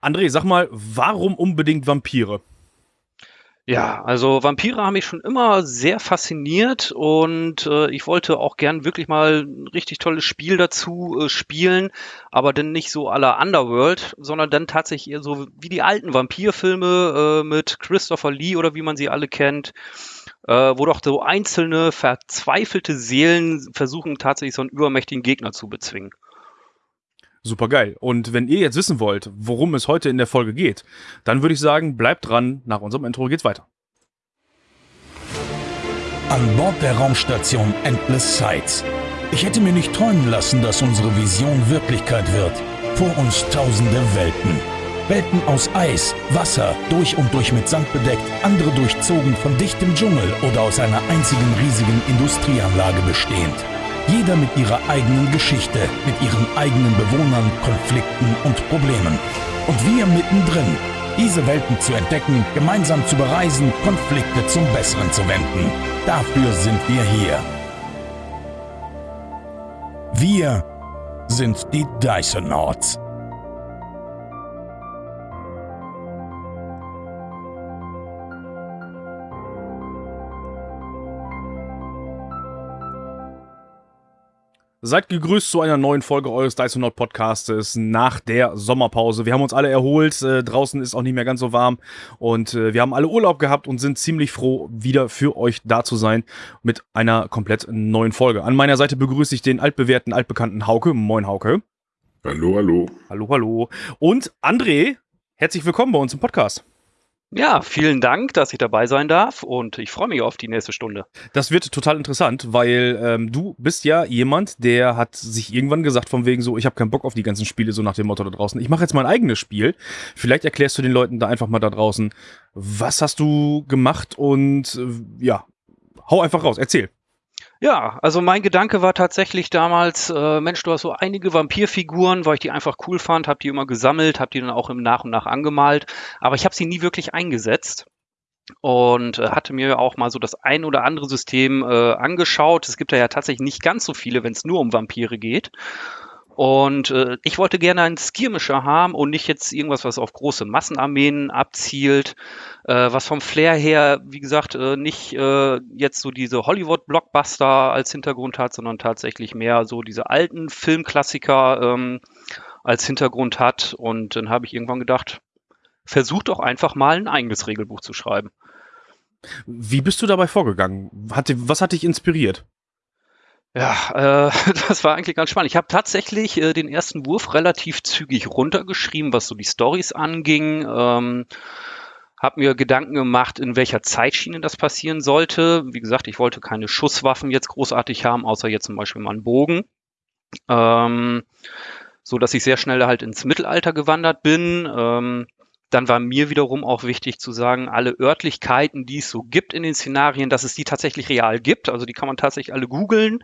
André, sag mal, warum unbedingt Vampire? Ja, also Vampire haben mich schon immer sehr fasziniert und äh, ich wollte auch gern wirklich mal ein richtig tolles Spiel dazu äh, spielen, aber dann nicht so la Underworld, sondern dann tatsächlich eher so wie die alten Vampirfilme äh, mit Christopher Lee oder wie man sie alle kennt, äh, wo doch so einzelne verzweifelte Seelen versuchen tatsächlich so einen übermächtigen Gegner zu bezwingen. Super geil. Und wenn ihr jetzt wissen wollt, worum es heute in der Folge geht, dann würde ich sagen, bleibt dran. Nach unserem Intro geht's weiter. An Bord der Raumstation Endless Sights. Ich hätte mir nicht träumen lassen, dass unsere Vision Wirklichkeit wird. Vor uns tausende Welten. Welten aus Eis, Wasser, durch und durch mit Sand bedeckt, andere durchzogen von dichtem Dschungel oder aus einer einzigen riesigen Industrieanlage bestehend. Jeder mit ihrer eigenen Geschichte, mit ihren eigenen Bewohnern, Konflikten und Problemen. Und wir mittendrin, diese Welten zu entdecken, gemeinsam zu bereisen, Konflikte zum Besseren zu wenden. Dafür sind wir hier. Wir sind die Dysonauts. Seid gegrüßt zu einer neuen Folge eures Dysonaut Podcastes nach der Sommerpause. Wir haben uns alle erholt, äh, draußen ist auch nicht mehr ganz so warm und äh, wir haben alle Urlaub gehabt und sind ziemlich froh, wieder für euch da zu sein mit einer komplett neuen Folge. An meiner Seite begrüße ich den altbewährten, altbekannten Hauke. Moin Hauke. Hallo, hallo. Hallo, hallo. Und André, herzlich willkommen bei uns im Podcast. Ja, vielen Dank, dass ich dabei sein darf und ich freue mich auf die nächste Stunde. Das wird total interessant, weil ähm, du bist ja jemand, der hat sich irgendwann gesagt von wegen so, ich habe keinen Bock auf die ganzen Spiele, so nach dem Motto da draußen. Ich mache jetzt mein eigenes Spiel. Vielleicht erklärst du den Leuten da einfach mal da draußen, was hast du gemacht und äh, ja, hau einfach raus, erzähl. Ja, also mein Gedanke war tatsächlich damals, äh, Mensch, du hast so einige Vampirfiguren, weil ich die einfach cool fand, habe die immer gesammelt, habe die dann auch im Nach und Nach angemalt, aber ich habe sie nie wirklich eingesetzt und äh, hatte mir auch mal so das ein oder andere System äh, angeschaut. Es gibt ja, ja tatsächlich nicht ganz so viele, wenn es nur um Vampire geht. Und äh, ich wollte gerne einen Skirmisher haben und nicht jetzt irgendwas, was auf große Massenarmeen abzielt, äh, was vom Flair her, wie gesagt, äh, nicht äh, jetzt so diese Hollywood-Blockbuster als Hintergrund hat, sondern tatsächlich mehr so diese alten Filmklassiker ähm, als Hintergrund hat. Und dann habe ich irgendwann gedacht, versuch doch einfach mal ein eigenes Regelbuch zu schreiben. Wie bist du dabei vorgegangen? Hat, was hat dich inspiriert? Ja, äh, das war eigentlich ganz spannend. Ich habe tatsächlich äh, den ersten Wurf relativ zügig runtergeschrieben, was so die Stories anging. Ähm, habe mir Gedanken gemacht, in welcher Zeitschiene das passieren sollte. Wie gesagt, ich wollte keine Schusswaffen jetzt großartig haben, außer jetzt zum Beispiel mal einen Bogen. Ähm, so dass ich sehr schnell halt ins Mittelalter gewandert bin. Ähm, dann war mir wiederum auch wichtig zu sagen, alle Örtlichkeiten, die es so gibt in den Szenarien, dass es die tatsächlich real gibt. Also die kann man tatsächlich alle googeln,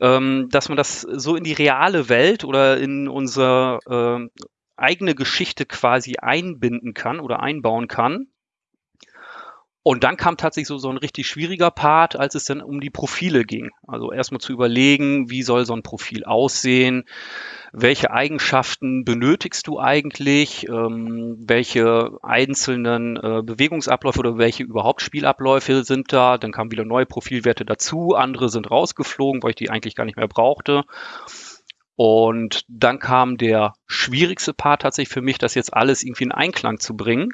ähm, dass man das so in die reale Welt oder in unsere äh, eigene Geschichte quasi einbinden kann oder einbauen kann. Und dann kam tatsächlich so, so ein richtig schwieriger Part, als es dann um die Profile ging. Also erstmal zu überlegen, wie soll so ein Profil aussehen, welche Eigenschaften benötigst du eigentlich, ähm, welche einzelnen äh, Bewegungsabläufe oder welche überhaupt Spielabläufe sind da. Dann kamen wieder neue Profilwerte dazu, andere sind rausgeflogen, weil ich die eigentlich gar nicht mehr brauchte. Und dann kam der schwierigste Part tatsächlich für mich, das jetzt alles irgendwie in Einklang zu bringen.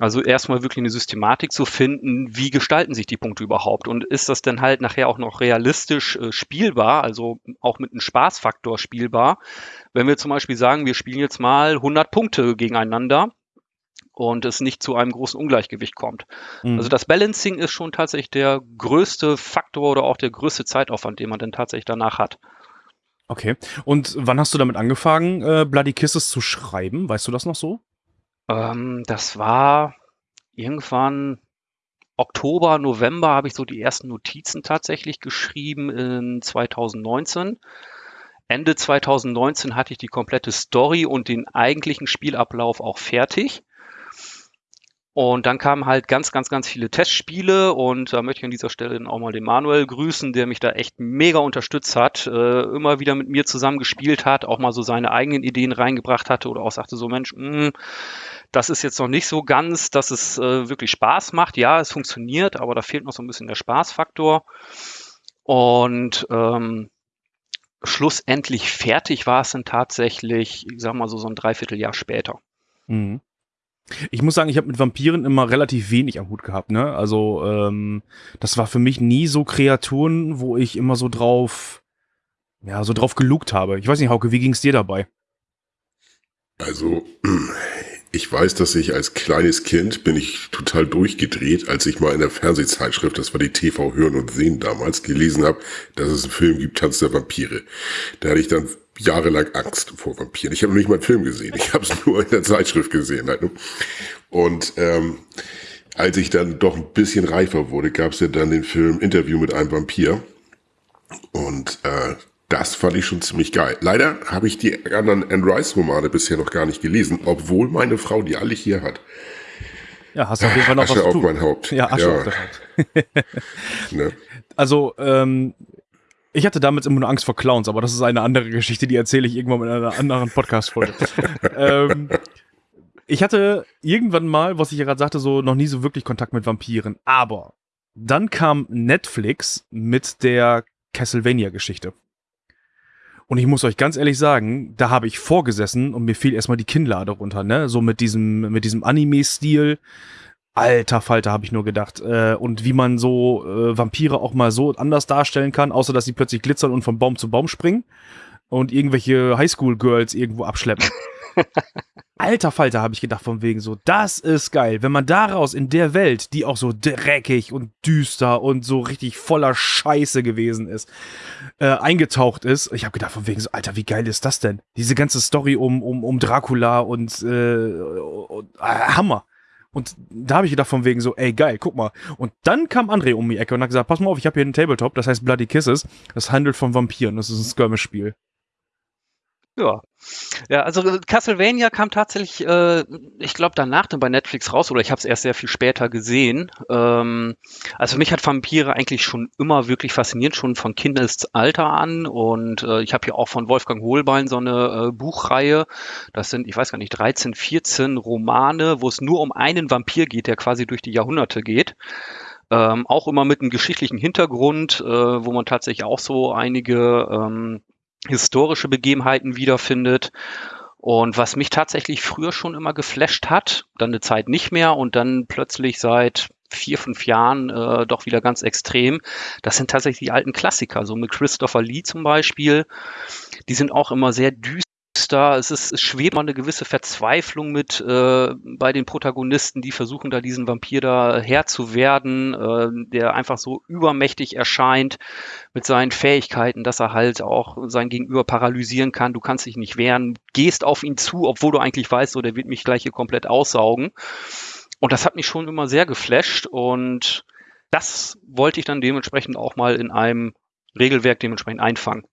Also erstmal wirklich eine Systematik zu finden, wie gestalten sich die Punkte überhaupt und ist das denn halt nachher auch noch realistisch äh, spielbar, also auch mit einem Spaßfaktor spielbar. Wenn wir zum Beispiel sagen, wir spielen jetzt mal 100 Punkte gegeneinander und es nicht zu einem großen Ungleichgewicht kommt. Mhm. Also das Balancing ist schon tatsächlich der größte Faktor oder auch der größte Zeitaufwand, den man dann tatsächlich danach hat. Okay. Und wann hast du damit angefangen, äh, Bloody Kisses zu schreiben? Weißt du das noch so? Ähm, das war irgendwann Oktober, November habe ich so die ersten Notizen tatsächlich geschrieben in 2019. Ende 2019 hatte ich die komplette Story und den eigentlichen Spielablauf auch fertig. Und dann kamen halt ganz, ganz, ganz viele Testspiele und da möchte ich an dieser Stelle auch mal den Manuel grüßen, der mich da echt mega unterstützt hat, äh, immer wieder mit mir zusammen gespielt hat, auch mal so seine eigenen Ideen reingebracht hatte oder auch sagte so, Mensch, mh, hm, das ist jetzt noch nicht so ganz, dass es äh, wirklich Spaß macht. Ja, es funktioniert, aber da fehlt noch so ein bisschen der Spaßfaktor. Und ähm, schlussendlich fertig war es dann tatsächlich, ich sag mal so, so ein Dreivierteljahr später. Mhm. Ich muss sagen, ich habe mit Vampiren immer relativ wenig am Hut gehabt. Ne? Also ähm, das war für mich nie so Kreaturen, wo ich immer so drauf, ja, so drauf gelugt habe. Ich weiß nicht, Hauke, wie ging es dir dabei? Also ich weiß, dass ich als kleines Kind bin ich total durchgedreht, als ich mal in der Fernsehzeitschrift, das war die TV Hören und Sehen damals, gelesen habe, dass es einen Film gibt, Tanz der Vampire. Da hatte ich dann jahrelang Angst vor Vampiren. Ich habe noch nicht mal einen Film gesehen. Ich habe es nur in der Zeitschrift gesehen. Halt. Und ähm, als ich dann doch ein bisschen reifer wurde, gab es ja dann den Film Interview mit einem Vampir. Und äh, das fand ich schon ziemlich geil. Leider habe ich die anderen Anne Rice Romane bisher noch gar nicht gelesen, obwohl meine Frau die alle hier hat. Ja, hast du auf jeden Fall noch Asche was auf tun. mein Haupt. Ja, Asche ja. auf das Haupt. ne? Also, ähm, ich hatte damals immer nur Angst vor Clowns, aber das ist eine andere Geschichte, die erzähle ich irgendwann in einer anderen Podcast-Folge. ähm, ich hatte irgendwann mal, was ich ja gerade sagte, so noch nie so wirklich Kontakt mit Vampiren. Aber dann kam Netflix mit der Castlevania-Geschichte. Und ich muss euch ganz ehrlich sagen, da habe ich vorgesessen und mir fiel erstmal die Kinnlade runter, ne? So mit diesem, mit diesem Anime-Stil. Alter Falter, habe ich nur gedacht. Äh, und wie man so äh, Vampire auch mal so anders darstellen kann, außer dass sie plötzlich glitzern und von Baum zu Baum springen und irgendwelche Highschool-Girls irgendwo abschleppen. Alter Falter, habe ich gedacht, von wegen so, das ist geil. Wenn man daraus in der Welt, die auch so dreckig und düster und so richtig voller Scheiße gewesen ist, äh, eingetaucht ist. Ich habe gedacht, von wegen so, Alter, wie geil ist das denn? Diese ganze Story um, um, um Dracula und, äh, und äh, Hammer. Und da habe ich gedacht von wegen so, ey geil, guck mal. Und dann kam André um die Ecke und hat gesagt, pass mal auf, ich habe hier einen Tabletop, das heißt Bloody Kisses. Das handelt von Vampiren, das ist ein Skirmish-Spiel. Ja. Ja, also äh, Castlevania kam tatsächlich, äh, ich glaube, danach dann bei Netflix raus oder ich habe es erst sehr viel später gesehen. Ähm, also mich hat Vampire eigentlich schon immer wirklich fasziniert, schon von Kindesalter an. Und äh, ich habe hier auch von Wolfgang Hohlbein so eine äh, Buchreihe. Das sind, ich weiß gar nicht, 13, 14 Romane, wo es nur um einen Vampir geht, der quasi durch die Jahrhunderte geht. Ähm, auch immer mit einem geschichtlichen Hintergrund, äh, wo man tatsächlich auch so einige ähm, historische Begebenheiten wiederfindet. Und was mich tatsächlich früher schon immer geflasht hat, dann eine Zeit nicht mehr und dann plötzlich seit vier, fünf Jahren äh, doch wieder ganz extrem, das sind tatsächlich die alten Klassiker, so mit Christopher Lee zum Beispiel. Die sind auch immer sehr düster da, es, ist, es schwebt mal eine gewisse Verzweiflung mit äh, bei den Protagonisten, die versuchen da diesen Vampir da Herr zu werden, äh, der einfach so übermächtig erscheint mit seinen Fähigkeiten, dass er halt auch sein Gegenüber paralysieren kann. Du kannst dich nicht wehren, gehst auf ihn zu, obwohl du eigentlich weißt, so der wird mich gleich hier komplett aussaugen. Und das hat mich schon immer sehr geflasht und das wollte ich dann dementsprechend auch mal in einem Regelwerk dementsprechend einfangen.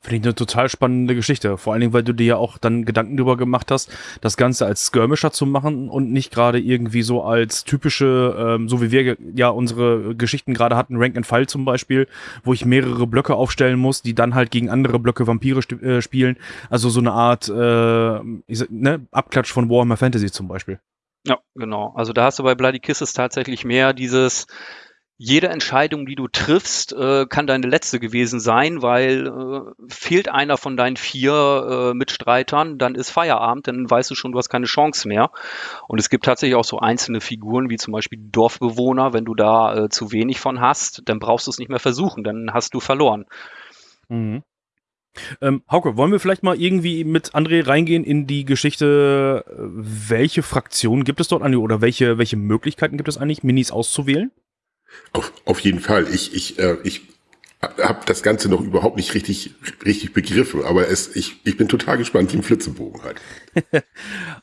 Finde ich eine total spannende Geschichte. Vor allen Dingen, weil du dir ja auch dann Gedanken darüber gemacht hast, das Ganze als Skirmisher zu machen und nicht gerade irgendwie so als typische, ähm, so wie wir ja unsere Geschichten gerade hatten, Rank and File zum Beispiel, wo ich mehrere Blöcke aufstellen muss, die dann halt gegen andere Blöcke Vampire äh, spielen. Also so eine Art äh, sag, ne, Abklatsch von Warhammer Fantasy zum Beispiel. Ja, genau. Also da hast du bei Bloody Kisses tatsächlich mehr dieses jede Entscheidung, die du triffst, äh, kann deine letzte gewesen sein, weil äh, fehlt einer von deinen vier äh, Mitstreitern, dann ist Feierabend, dann weißt du schon, du hast keine Chance mehr. Und es gibt tatsächlich auch so einzelne Figuren, wie zum Beispiel Dorfbewohner, wenn du da äh, zu wenig von hast, dann brauchst du es nicht mehr versuchen, dann hast du verloren. Mhm. Ähm, Hauke, wollen wir vielleicht mal irgendwie mit André reingehen in die Geschichte, äh, welche Fraktionen gibt es dort eigentlich oder welche, welche Möglichkeiten gibt es eigentlich, Minis auszuwählen? Auf, auf jeden Fall. Ich, ich, äh, ich habe das Ganze noch überhaupt nicht richtig, richtig begriffen, aber es, ich, ich bin total gespannt wie ein Flitzebogen halt.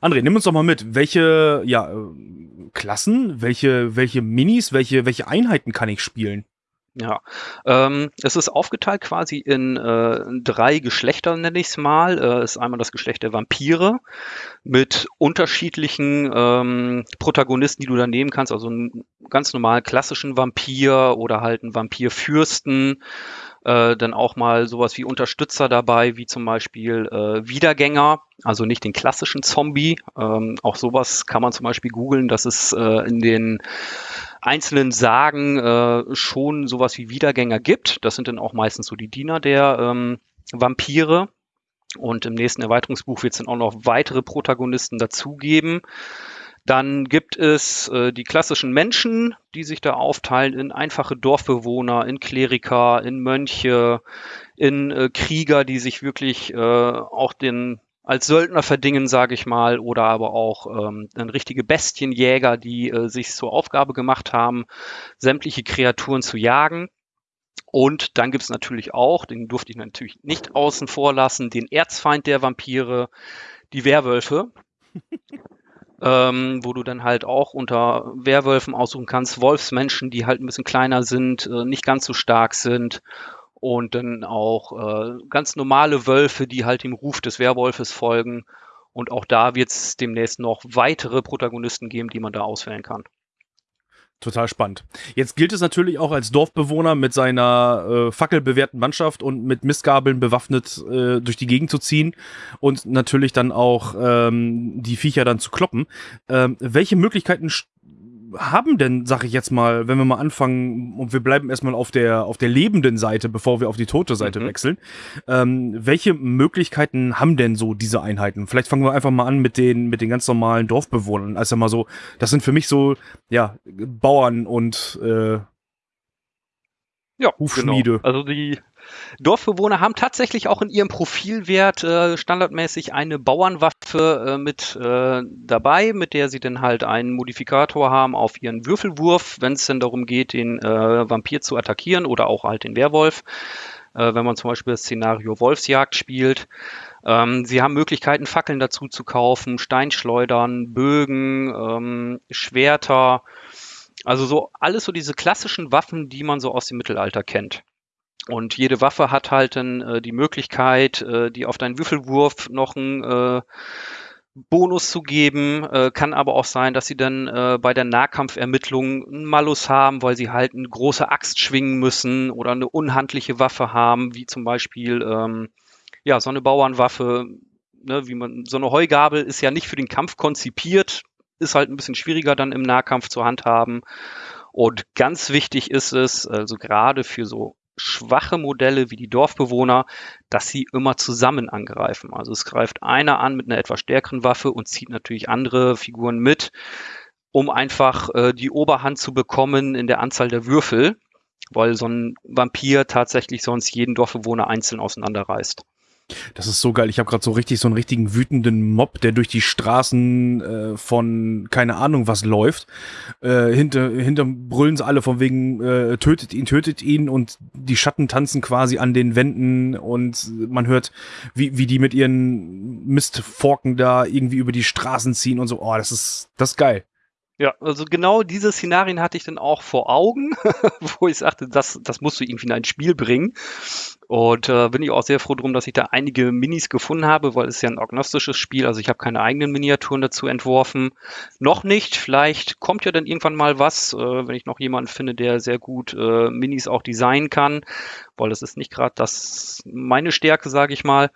André, nimm uns doch mal mit. Welche ja, Klassen, welche, welche Minis, welche, welche Einheiten kann ich spielen? Ja, ähm, es ist aufgeteilt quasi in äh, drei Geschlechter, nenne ich es mal. Äh, ist einmal das Geschlecht der Vampire mit unterschiedlichen ähm, Protagonisten, die du da nehmen kannst. Also einen ganz normalen klassischen Vampir oder halt einen Vampirfürsten. Äh, dann auch mal sowas wie Unterstützer dabei, wie zum Beispiel äh, Wiedergänger, also nicht den klassischen Zombie. Ähm, auch sowas kann man zum Beispiel googeln, dass es äh, in den einzelnen Sagen äh, schon sowas wie Wiedergänger gibt. Das sind dann auch meistens so die Diener der ähm, Vampire. Und im nächsten Erweiterungsbuch wird es dann auch noch weitere Protagonisten dazugeben. Dann gibt es äh, die klassischen Menschen, die sich da aufteilen in einfache Dorfbewohner, in Kleriker, in Mönche, in äh, Krieger, die sich wirklich äh, auch den als Söldner verdingen, sage ich mal, oder aber auch ähm, dann richtige Bestienjäger, die äh, sich zur Aufgabe gemacht haben, sämtliche Kreaturen zu jagen. Und dann gibt's natürlich auch, den durfte ich natürlich nicht außen vor lassen, den Erzfeind der Vampire, die Werwölfe. ähm, wo du dann halt auch unter Werwölfen aussuchen kannst, Wolfsmenschen, die halt ein bisschen kleiner sind, äh, nicht ganz so stark sind und dann auch äh, ganz normale Wölfe, die halt dem Ruf des Werwolfes folgen. Und auch da wird es demnächst noch weitere Protagonisten geben, die man da auswählen kann. Total spannend. Jetzt gilt es natürlich auch als Dorfbewohner mit seiner äh, fackelbewehrten Mannschaft und mit Mistgabeln bewaffnet äh, durch die Gegend zu ziehen und natürlich dann auch ähm, die Viecher dann zu kloppen. Ähm, welche Möglichkeiten haben denn, sag ich jetzt mal, wenn wir mal anfangen und wir bleiben erstmal auf der, auf der lebenden Seite, bevor wir auf die tote Seite mhm. wechseln, ähm, welche Möglichkeiten haben denn so diese Einheiten? Vielleicht fangen wir einfach mal an mit den, mit den ganz normalen Dorfbewohnern. Also mal so, das sind für mich so, ja, Bauern und äh, ja, Hufschmiede. Genau. Also die Dorfbewohner haben tatsächlich auch in ihrem Profilwert äh, standardmäßig eine Bauernwaffe äh, mit äh, dabei, mit der sie dann halt einen Modifikator haben auf ihren Würfelwurf, wenn es denn darum geht, den äh, Vampir zu attackieren oder auch halt den Werwolf. Äh, wenn man zum Beispiel das Szenario Wolfsjagd spielt. Ähm, sie haben Möglichkeiten, Fackeln dazu zu kaufen, Steinschleudern, Bögen, ähm, Schwerter. Also so alles so diese klassischen Waffen, die man so aus dem Mittelalter kennt. Und jede Waffe hat halt dann äh, die Möglichkeit, äh, die auf deinen Würfelwurf noch einen äh, Bonus zu geben. Äh, kann aber auch sein, dass sie dann äh, bei der Nahkampfermittlung einen Malus haben, weil sie halt eine große Axt schwingen müssen oder eine unhandliche Waffe haben, wie zum Beispiel ähm, ja so eine Bauernwaffe. Ne, wie man so eine Heugabel ist ja nicht für den Kampf konzipiert, ist halt ein bisschen schwieriger dann im Nahkampf zu handhaben. Und ganz wichtig ist es, also gerade für so schwache Modelle wie die Dorfbewohner, dass sie immer zusammen angreifen. Also es greift einer an mit einer etwas stärkeren Waffe und zieht natürlich andere Figuren mit, um einfach äh, die Oberhand zu bekommen in der Anzahl der Würfel, weil so ein Vampir tatsächlich sonst jeden Dorfbewohner einzeln auseinanderreißt. Das ist so geil. Ich habe gerade so richtig so einen richtigen wütenden Mob, der durch die Straßen äh, von keine Ahnung was läuft. Äh, hinter hinter brüllen sie alle von wegen äh, tötet ihn, tötet ihn und die Schatten tanzen quasi an den Wänden und man hört, wie, wie die mit ihren Mistforken da irgendwie über die Straßen ziehen und so. Oh, das ist das ist geil. Ja, also genau diese Szenarien hatte ich dann auch vor Augen, wo ich sagte, das, das musst du irgendwie in ein Spiel bringen. Und äh, bin ich auch sehr froh drum, dass ich da einige Minis gefunden habe, weil es ja ein agnostisches Spiel, also ich habe keine eigenen Miniaturen dazu entworfen. Noch nicht, vielleicht kommt ja dann irgendwann mal was, äh, wenn ich noch jemanden finde, der sehr gut äh, Minis auch designen kann, weil das ist nicht gerade das meine Stärke, sage ich mal.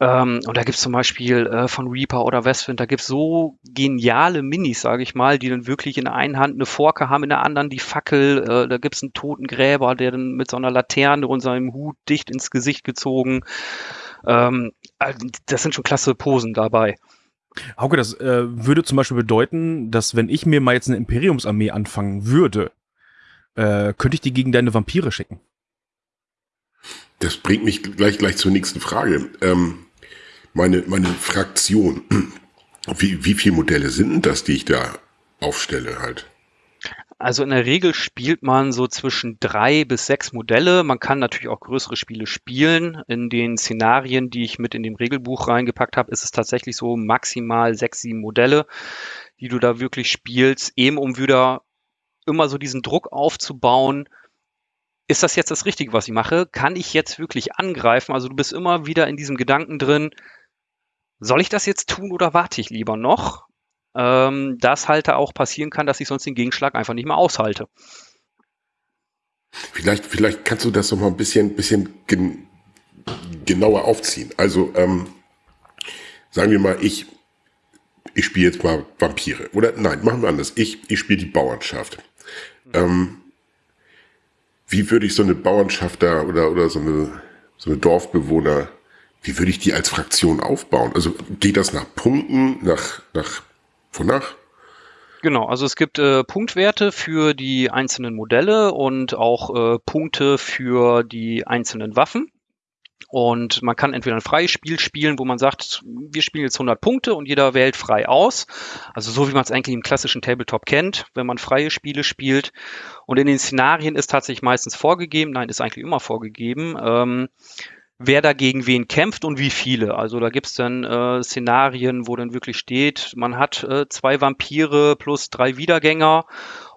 Ähm, und da gibt's zum Beispiel äh, von Reaper oder Westwind, da gibt's so geniale Minis, sage ich mal, die dann wirklich in der einen Hand eine Forke haben, in der anderen die Fackel. Äh, da gibt's einen toten Gräber, der dann mit so einer Laterne und seinem Hut dicht ins Gesicht gezogen. Ähm, also das sind schon klasse Posen dabei. Hauke, das äh, würde zum Beispiel bedeuten, dass wenn ich mir mal jetzt eine Imperiumsarmee anfangen würde, äh, könnte ich die gegen deine Vampire schicken. Das bringt mich gleich, gleich zur nächsten Frage. Ähm, meine, meine Fraktion, wie, wie viele Modelle sind das, die ich da aufstelle halt? Also in der Regel spielt man so zwischen drei bis sechs Modelle. Man kann natürlich auch größere Spiele spielen. In den Szenarien, die ich mit in dem Regelbuch reingepackt habe, ist es tatsächlich so maximal sechs, sieben Modelle, die du da wirklich spielst, eben um wieder immer so diesen Druck aufzubauen, ist das jetzt das Richtige, was ich mache? Kann ich jetzt wirklich angreifen? Also du bist immer wieder in diesem Gedanken drin, soll ich das jetzt tun oder warte ich lieber noch? Ähm, das halt auch passieren kann, dass ich sonst den Gegenschlag einfach nicht mehr aushalte. Vielleicht, vielleicht kannst du das noch mal ein bisschen, bisschen gen genauer aufziehen. Also ähm, sagen wir mal, ich, ich spiele jetzt mal Vampire. Oder nein, machen wir anders. Ich, ich spiele die Bauernschaft. Ähm, wie würde ich so eine Bauernschaft da oder, oder so, eine, so eine Dorfbewohner, wie würde ich die als Fraktion aufbauen? Also geht das nach Punkten, nach, nach, wonach? Genau, also es gibt äh, Punktwerte für die einzelnen Modelle und auch äh, Punkte für die einzelnen Waffen. Und man kann entweder ein freies Spiel spielen, wo man sagt, wir spielen jetzt 100 Punkte und jeder wählt frei aus. Also so wie man es eigentlich im klassischen Tabletop kennt, wenn man freie Spiele spielt. Und in den Szenarien ist tatsächlich meistens vorgegeben, nein, ist eigentlich immer vorgegeben, ähm, wer dagegen wen kämpft und wie viele. Also da gibt's dann äh, Szenarien, wo dann wirklich steht, man hat äh, zwei Vampire plus drei Wiedergänger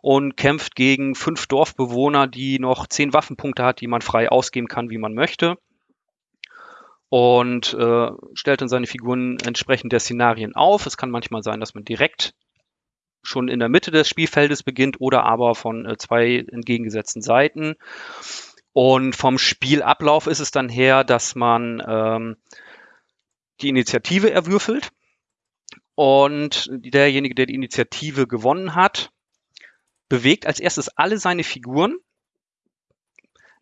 und kämpft gegen fünf Dorfbewohner, die noch zehn Waffenpunkte hat, die man frei ausgeben kann, wie man möchte. Und äh, stellt dann seine Figuren entsprechend der Szenarien auf. Es kann manchmal sein, dass man direkt schon in der Mitte des Spielfeldes beginnt oder aber von äh, zwei entgegengesetzten Seiten. Und vom Spielablauf ist es dann her, dass man ähm, die Initiative erwürfelt und derjenige, der die Initiative gewonnen hat, bewegt als erstes alle seine Figuren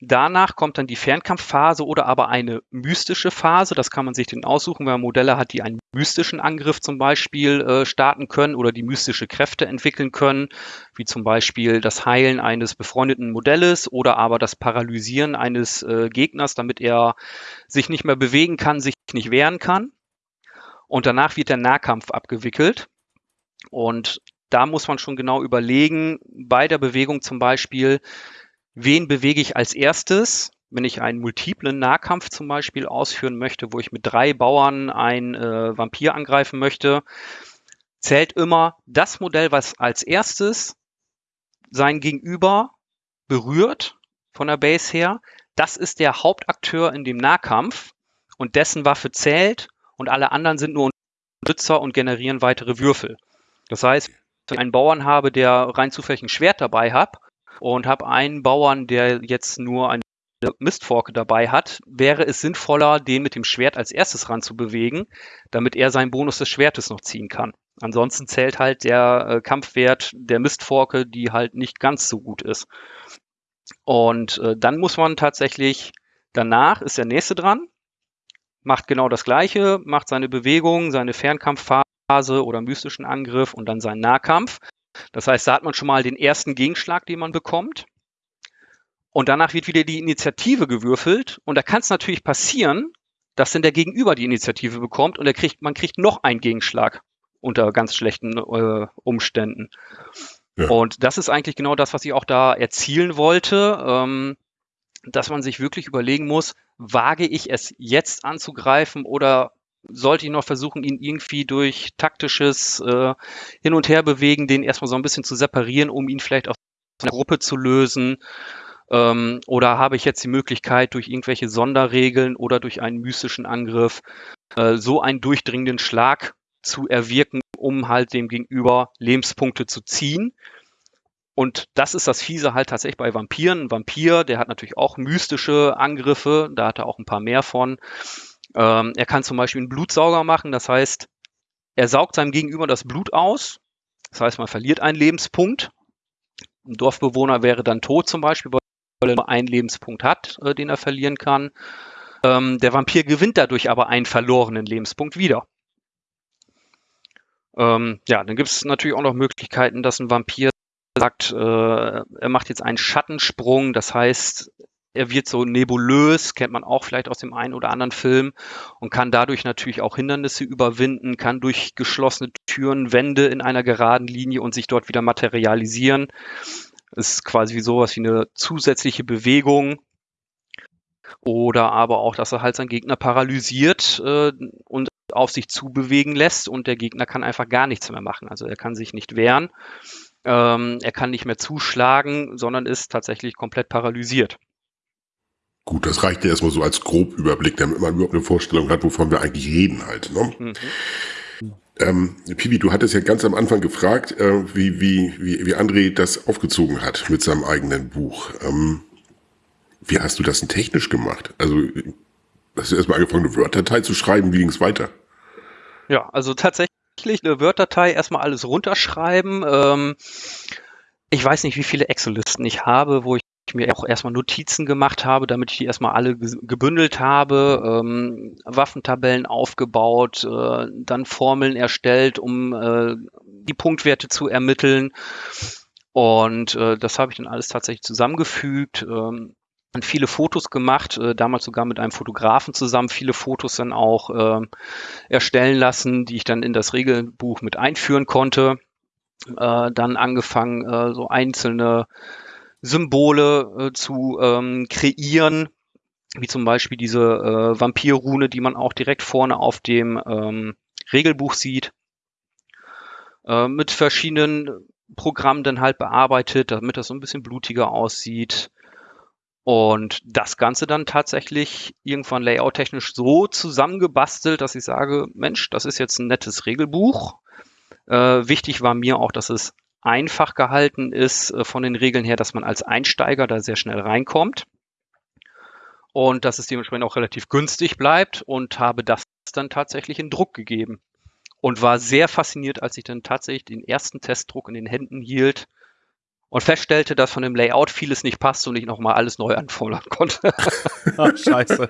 Danach kommt dann die Fernkampfphase oder aber eine mystische Phase. Das kann man sich dann aussuchen, wenn man Modelle hat, die einen mystischen Angriff zum Beispiel äh, starten können oder die mystische Kräfte entwickeln können, wie zum Beispiel das Heilen eines befreundeten Modells oder aber das Paralysieren eines äh, Gegners, damit er sich nicht mehr bewegen kann, sich nicht wehren kann. Und danach wird der Nahkampf abgewickelt. Und da muss man schon genau überlegen, bei der Bewegung zum Beispiel, wen bewege ich als erstes, wenn ich einen multiplen Nahkampf zum Beispiel ausführen möchte, wo ich mit drei Bauern einen äh, Vampir angreifen möchte, zählt immer das Modell, was als erstes sein Gegenüber berührt von der Base her. Das ist der Hauptakteur in dem Nahkampf und dessen Waffe zählt und alle anderen sind nur Unterstützer und generieren weitere Würfel. Das heißt, wenn ich einen Bauern habe, der rein zufällig ein Schwert dabei hat und habe einen Bauern, der jetzt nur eine Mistforke dabei hat, wäre es sinnvoller, den mit dem Schwert als erstes ranzubewegen, damit er seinen Bonus des Schwertes noch ziehen kann. Ansonsten zählt halt der äh, Kampfwert der Mistforke, die halt nicht ganz so gut ist. Und äh, dann muss man tatsächlich, danach ist der nächste dran, macht genau das gleiche, macht seine Bewegung, seine Fernkampfphase oder mystischen Angriff und dann seinen Nahkampf. Das heißt, da hat man schon mal den ersten Gegenschlag, den man bekommt. Und danach wird wieder die Initiative gewürfelt. Und da kann es natürlich passieren, dass dann der Gegenüber die Initiative bekommt und er kriegt, man kriegt noch einen Gegenschlag unter ganz schlechten äh, Umständen. Ja. Und das ist eigentlich genau das, was ich auch da erzielen wollte, ähm, dass man sich wirklich überlegen muss, wage ich es jetzt anzugreifen oder sollte ich noch versuchen, ihn irgendwie durch taktisches äh, Hin- und Herbewegen, den erstmal so ein bisschen zu separieren, um ihn vielleicht aus einer Gruppe zu lösen. Ähm, oder habe ich jetzt die Möglichkeit, durch irgendwelche Sonderregeln oder durch einen mystischen Angriff äh, so einen durchdringenden Schlag zu erwirken, um halt dem Gegenüber Lebenspunkte zu ziehen. Und das ist das Fiese halt tatsächlich bei Vampiren. Ein Vampir, der hat natürlich auch mystische Angriffe, da hat er auch ein paar mehr von. Ähm, er kann zum Beispiel einen Blutsauger machen, das heißt, er saugt seinem Gegenüber das Blut aus. Das heißt, man verliert einen Lebenspunkt. Ein Dorfbewohner wäre dann tot zum Beispiel, weil er nur einen Lebenspunkt hat, äh, den er verlieren kann. Ähm, der Vampir gewinnt dadurch aber einen verlorenen Lebenspunkt wieder. Ähm, ja, dann gibt es natürlich auch noch Möglichkeiten, dass ein Vampir sagt, äh, er macht jetzt einen Schattensprung, das heißt, er wird so nebulös, kennt man auch vielleicht aus dem einen oder anderen Film und kann dadurch natürlich auch Hindernisse überwinden, kann durch geschlossene Türen Wände in einer geraden Linie und sich dort wieder materialisieren. Das ist quasi wie sowas wie eine zusätzliche Bewegung. Oder aber auch, dass er halt seinen Gegner paralysiert äh, und auf sich zubewegen lässt und der Gegner kann einfach gar nichts mehr machen. Also er kann sich nicht wehren, ähm, er kann nicht mehr zuschlagen, sondern ist tatsächlich komplett paralysiert. Gut, das reicht ja erstmal so als Grobüberblick, damit man überhaupt eine Vorstellung hat, wovon wir eigentlich reden halt. Ne? Mhm. Ähm, Pivi, du hattest ja ganz am Anfang gefragt, äh, wie, wie, wie, wie André das aufgezogen hat mit seinem eigenen Buch. Ähm, wie hast du das denn technisch gemacht? Also, hast du erstmal angefangen, eine Word-Datei zu schreiben, wie ging es weiter? Ja, also tatsächlich eine Word-Datei erstmal alles runterschreiben. Ähm, ich weiß nicht, wie viele Excel-Listen ich habe, wo ich mir auch erstmal Notizen gemacht habe, damit ich die erstmal alle gebündelt habe, ähm, Waffentabellen aufgebaut, äh, dann Formeln erstellt, um äh, die Punktwerte zu ermitteln. Und äh, das habe ich dann alles tatsächlich zusammengefügt. Ähm, viele Fotos gemacht, äh, damals sogar mit einem Fotografen zusammen, viele Fotos dann auch äh, erstellen lassen, die ich dann in das Regelbuch mit einführen konnte. Äh, dann angefangen, äh, so einzelne Symbole äh, zu ähm, kreieren, wie zum Beispiel diese äh, Vampirrune, die man auch direkt vorne auf dem ähm, Regelbuch sieht, äh, mit verschiedenen Programmen dann halt bearbeitet, damit das so ein bisschen blutiger aussieht. Und das Ganze dann tatsächlich irgendwann layouttechnisch so zusammengebastelt, dass ich sage, Mensch, das ist jetzt ein nettes Regelbuch. Äh, wichtig war mir auch, dass es einfach gehalten ist äh, von den Regeln her, dass man als Einsteiger da sehr schnell reinkommt und dass es dementsprechend auch relativ günstig bleibt und habe das dann tatsächlich in Druck gegeben und war sehr fasziniert, als ich dann tatsächlich den ersten Testdruck in den Händen hielt und feststellte, dass von dem Layout vieles nicht passt und ich nochmal alles neu anfordern konnte. Ach, scheiße.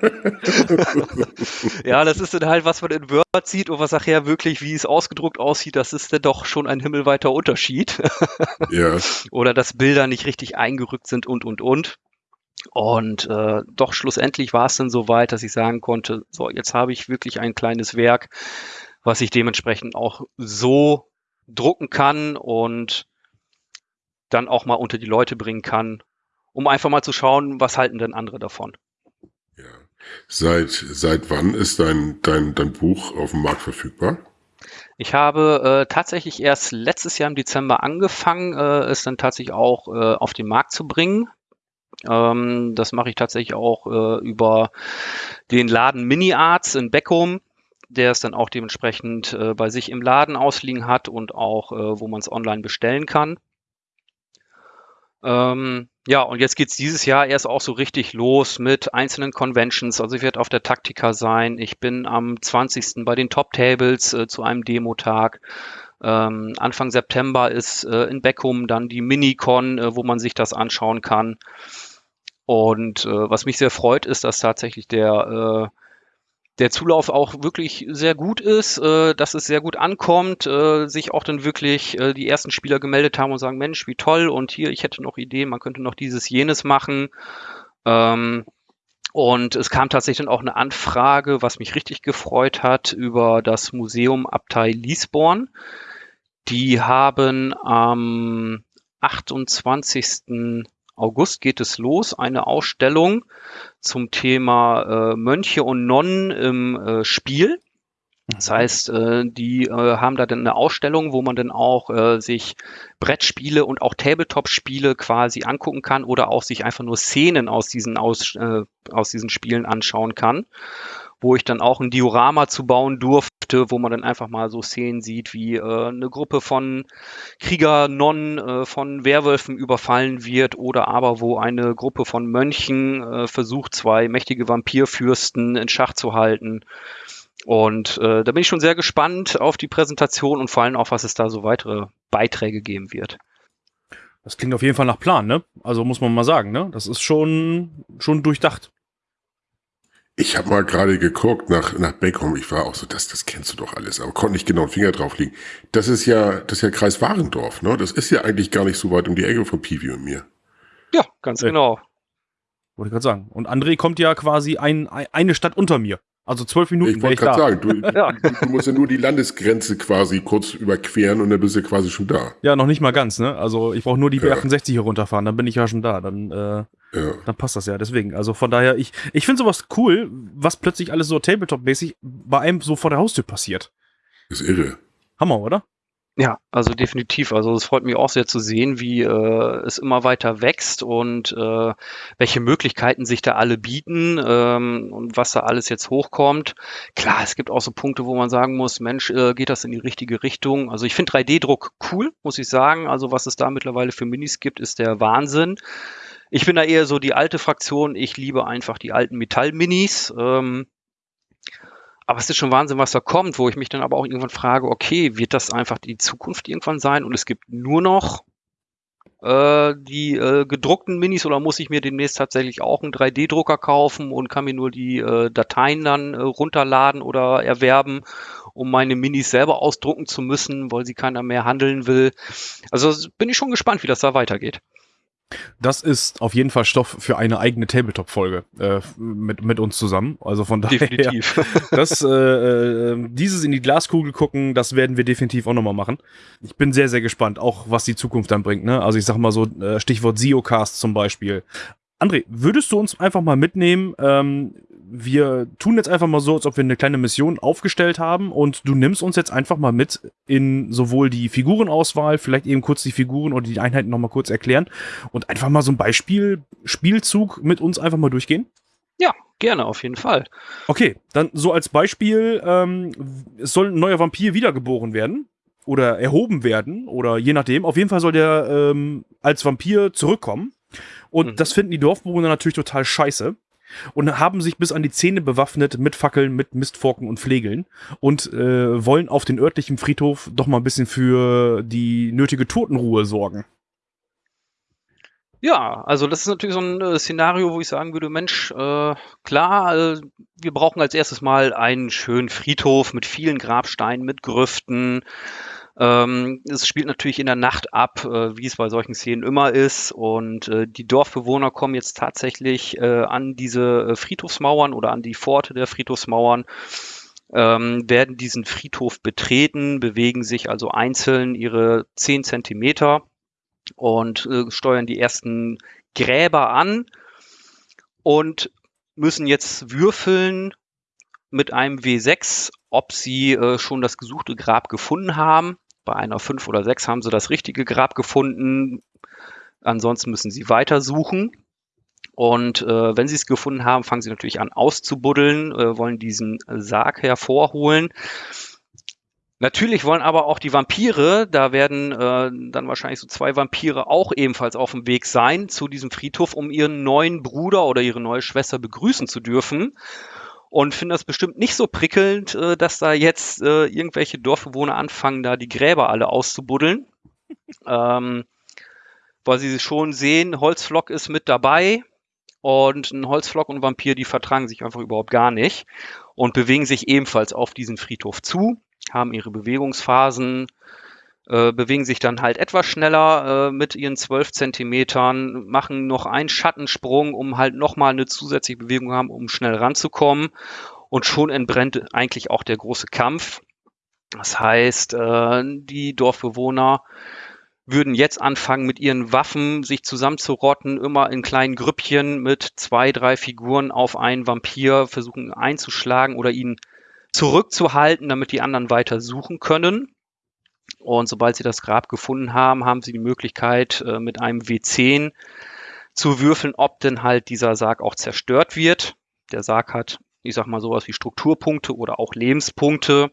ja, das ist dann halt, was man in Word sieht und was nachher wirklich, wie es ausgedruckt aussieht, das ist dann doch schon ein himmelweiter Unterschied. ja. Oder dass Bilder nicht richtig eingerückt sind und, und, und. Und äh, doch schlussendlich war es dann so weit, dass ich sagen konnte, so, jetzt habe ich wirklich ein kleines Werk, was ich dementsprechend auch so drucken kann und dann auch mal unter die Leute bringen kann, um einfach mal zu schauen, was halten denn andere davon. Ja. Seit, seit wann ist dein, dein, dein Buch auf dem Markt verfügbar? Ich habe äh, tatsächlich erst letztes Jahr im Dezember angefangen, äh, es dann tatsächlich auch äh, auf den Markt zu bringen. Ähm, das mache ich tatsächlich auch äh, über den Laden Mini Arts in Beckum, der es dann auch dementsprechend äh, bei sich im Laden ausliegen hat und auch, äh, wo man es online bestellen kann. Ähm, ja, und jetzt geht's dieses Jahr erst auch so richtig los mit einzelnen Conventions. Also ich werde auf der Taktika sein. Ich bin am 20. bei den Top Tables äh, zu einem Demotag. Ähm, Anfang September ist äh, in Beckum dann die Minicon, äh, wo man sich das anschauen kann. Und äh, was mich sehr freut, ist, dass tatsächlich der äh, der Zulauf auch wirklich sehr gut ist, äh, dass es sehr gut ankommt, äh, sich auch dann wirklich äh, die ersten Spieler gemeldet haben und sagen, Mensch, wie toll und hier, ich hätte noch Ideen, man könnte noch dieses, jenes machen. Ähm, und es kam tatsächlich dann auch eine Anfrage, was mich richtig gefreut hat, über das Museum Abtei Liesborn. Die haben am 28. August geht es los, eine Ausstellung zum Thema äh, Mönche und Nonnen im äh, Spiel. Das mhm. heißt, äh, die äh, haben da dann eine Ausstellung, wo man dann auch äh, sich Brettspiele und auch Tabletop-Spiele quasi angucken kann oder auch sich einfach nur Szenen aus diesen, aus, äh, aus diesen Spielen anschauen kann wo ich dann auch ein Diorama zu bauen durfte, wo man dann einfach mal so Szenen sieht, wie äh, eine Gruppe von Kriegernonnen äh, von Werwölfen überfallen wird oder aber wo eine Gruppe von Mönchen äh, versucht, zwei mächtige Vampirfürsten in Schach zu halten. Und äh, da bin ich schon sehr gespannt auf die Präsentation und vor allem auch, was es da so weitere Beiträge geben wird. Das klingt auf jeden Fall nach Plan, ne? Also muss man mal sagen, ne? Das ist schon, schon durchdacht. Ich habe mal gerade geguckt nach, nach Beckum. Ich war auch so, das, das kennst du doch alles, aber konnte nicht genau den Finger drauf legen. Das ist ja, das ist ja Kreis Warendorf, ne? Das ist ja eigentlich gar nicht so weit um die Ecke von Pivi und mir. Ja, ganz äh, genau. Wollte ich gerade sagen. Und André kommt ja quasi ein, eine Stadt unter mir. Also zwölf Minuten. Ich wollte gerade sagen, du, ja. du, du, musst ja nur die Landesgrenze quasi kurz überqueren und dann bist du quasi schon da. Ja, noch nicht mal ganz, ne? Also ich brauche nur die B68 hier runterfahren, dann bin ich ja schon da. Dann, äh, ja. dann passt das ja. Deswegen, also von daher, ich, ich finde sowas cool, was plötzlich alles so Tabletop-mäßig bei einem so vor der Haustür passiert. Ist irre. Hammer, oder? Ja, also definitiv. Also es freut mich auch sehr zu sehen, wie äh, es immer weiter wächst und äh, welche Möglichkeiten sich da alle bieten ähm, und was da alles jetzt hochkommt. Klar, es gibt auch so Punkte, wo man sagen muss, Mensch, äh, geht das in die richtige Richtung? Also ich finde 3D-Druck cool, muss ich sagen. Also was es da mittlerweile für Minis gibt, ist der Wahnsinn. Ich bin da eher so die alte Fraktion. Ich liebe einfach die alten Metall-Minis. Ähm, aber es ist schon Wahnsinn, was da kommt, wo ich mich dann aber auch irgendwann frage, okay, wird das einfach die Zukunft irgendwann sein und es gibt nur noch äh, die äh, gedruckten Minis oder muss ich mir demnächst tatsächlich auch einen 3D-Drucker kaufen und kann mir nur die äh, Dateien dann äh, runterladen oder erwerben, um meine Minis selber ausdrucken zu müssen, weil sie keiner mehr handeln will. Also bin ich schon gespannt, wie das da weitergeht. Das ist auf jeden Fall Stoff für eine eigene Tabletop-Folge äh, mit, mit uns zusammen. Also von daher, definitiv. das, äh, äh, dieses in die Glaskugel gucken, das werden wir definitiv auch nochmal machen. Ich bin sehr, sehr gespannt, auch was die Zukunft dann bringt. Ne? Also ich sag mal so, äh, Stichwort Ziocast zum Beispiel. André, würdest du uns einfach mal mitnehmen, ähm, wir tun jetzt einfach mal so, als ob wir eine kleine Mission aufgestellt haben und du nimmst uns jetzt einfach mal mit in sowohl die Figurenauswahl, vielleicht eben kurz die Figuren oder die Einheiten nochmal kurz erklären und einfach mal so ein Beispiel Spielzug mit uns einfach mal durchgehen? Ja, gerne, auf jeden Fall. Okay, dann so als Beispiel, ähm, es soll ein neuer Vampir wiedergeboren werden oder erhoben werden oder je nachdem. Auf jeden Fall soll der ähm, als Vampir zurückkommen. Und mhm. das finden die Dorfbewohner natürlich total scheiße und haben sich bis an die Zähne bewaffnet mit Fackeln, mit Mistforken und Flegeln und äh, wollen auf den örtlichen Friedhof doch mal ein bisschen für die nötige Totenruhe sorgen. Ja, also das ist natürlich so ein äh, Szenario, wo ich sagen würde, Mensch, äh, klar, äh, wir brauchen als erstes mal einen schönen Friedhof mit vielen Grabsteinen, mit Grüften, ähm, es spielt natürlich in der Nacht ab, äh, wie es bei solchen Szenen immer ist. Und äh, die Dorfbewohner kommen jetzt tatsächlich äh, an diese äh, Friedhofsmauern oder an die Pforte der Friedhofsmauern, ähm, werden diesen Friedhof betreten, bewegen sich also einzeln ihre 10 Zentimeter und äh, steuern die ersten Gräber an und müssen jetzt würfeln mit einem W6, ob sie äh, schon das gesuchte Grab gefunden haben. Bei einer 5 oder 6 haben sie das richtige Grab gefunden. Ansonsten müssen sie weiter suchen. Und äh, wenn sie es gefunden haben, fangen sie natürlich an auszubuddeln, äh, wollen diesen Sarg hervorholen. Natürlich wollen aber auch die Vampire, da werden äh, dann wahrscheinlich so zwei Vampire auch ebenfalls auf dem Weg sein zu diesem Friedhof, um ihren neuen Bruder oder ihre neue Schwester begrüßen zu dürfen und finde das bestimmt nicht so prickelnd, äh, dass da jetzt äh, irgendwelche Dorfbewohner anfangen, da die Gräber alle auszubuddeln. ähm, weil sie schon sehen, Holzflock ist mit dabei und ein Holzflock und ein Vampir, die vertragen sich einfach überhaupt gar nicht und bewegen sich ebenfalls auf diesen Friedhof zu, haben ihre Bewegungsphasen, äh, bewegen sich dann halt etwas schneller äh, mit ihren 12 Zentimetern, machen noch einen Schattensprung, um halt nochmal eine zusätzliche Bewegung haben, um schnell ranzukommen. Und schon entbrennt eigentlich auch der große Kampf. Das heißt, äh, die Dorfbewohner würden jetzt anfangen, mit ihren Waffen sich zusammenzurotten, immer in kleinen Grüppchen mit zwei, drei Figuren auf einen Vampir versuchen einzuschlagen oder ihn zurückzuhalten, damit die anderen weiter suchen können. Und sobald sie das Grab gefunden haben, haben sie die Möglichkeit, äh, mit einem W10 zu würfeln, ob denn halt dieser Sarg auch zerstört wird. Der Sarg hat, ich sag mal, sowas wie Strukturpunkte oder auch Lebenspunkte,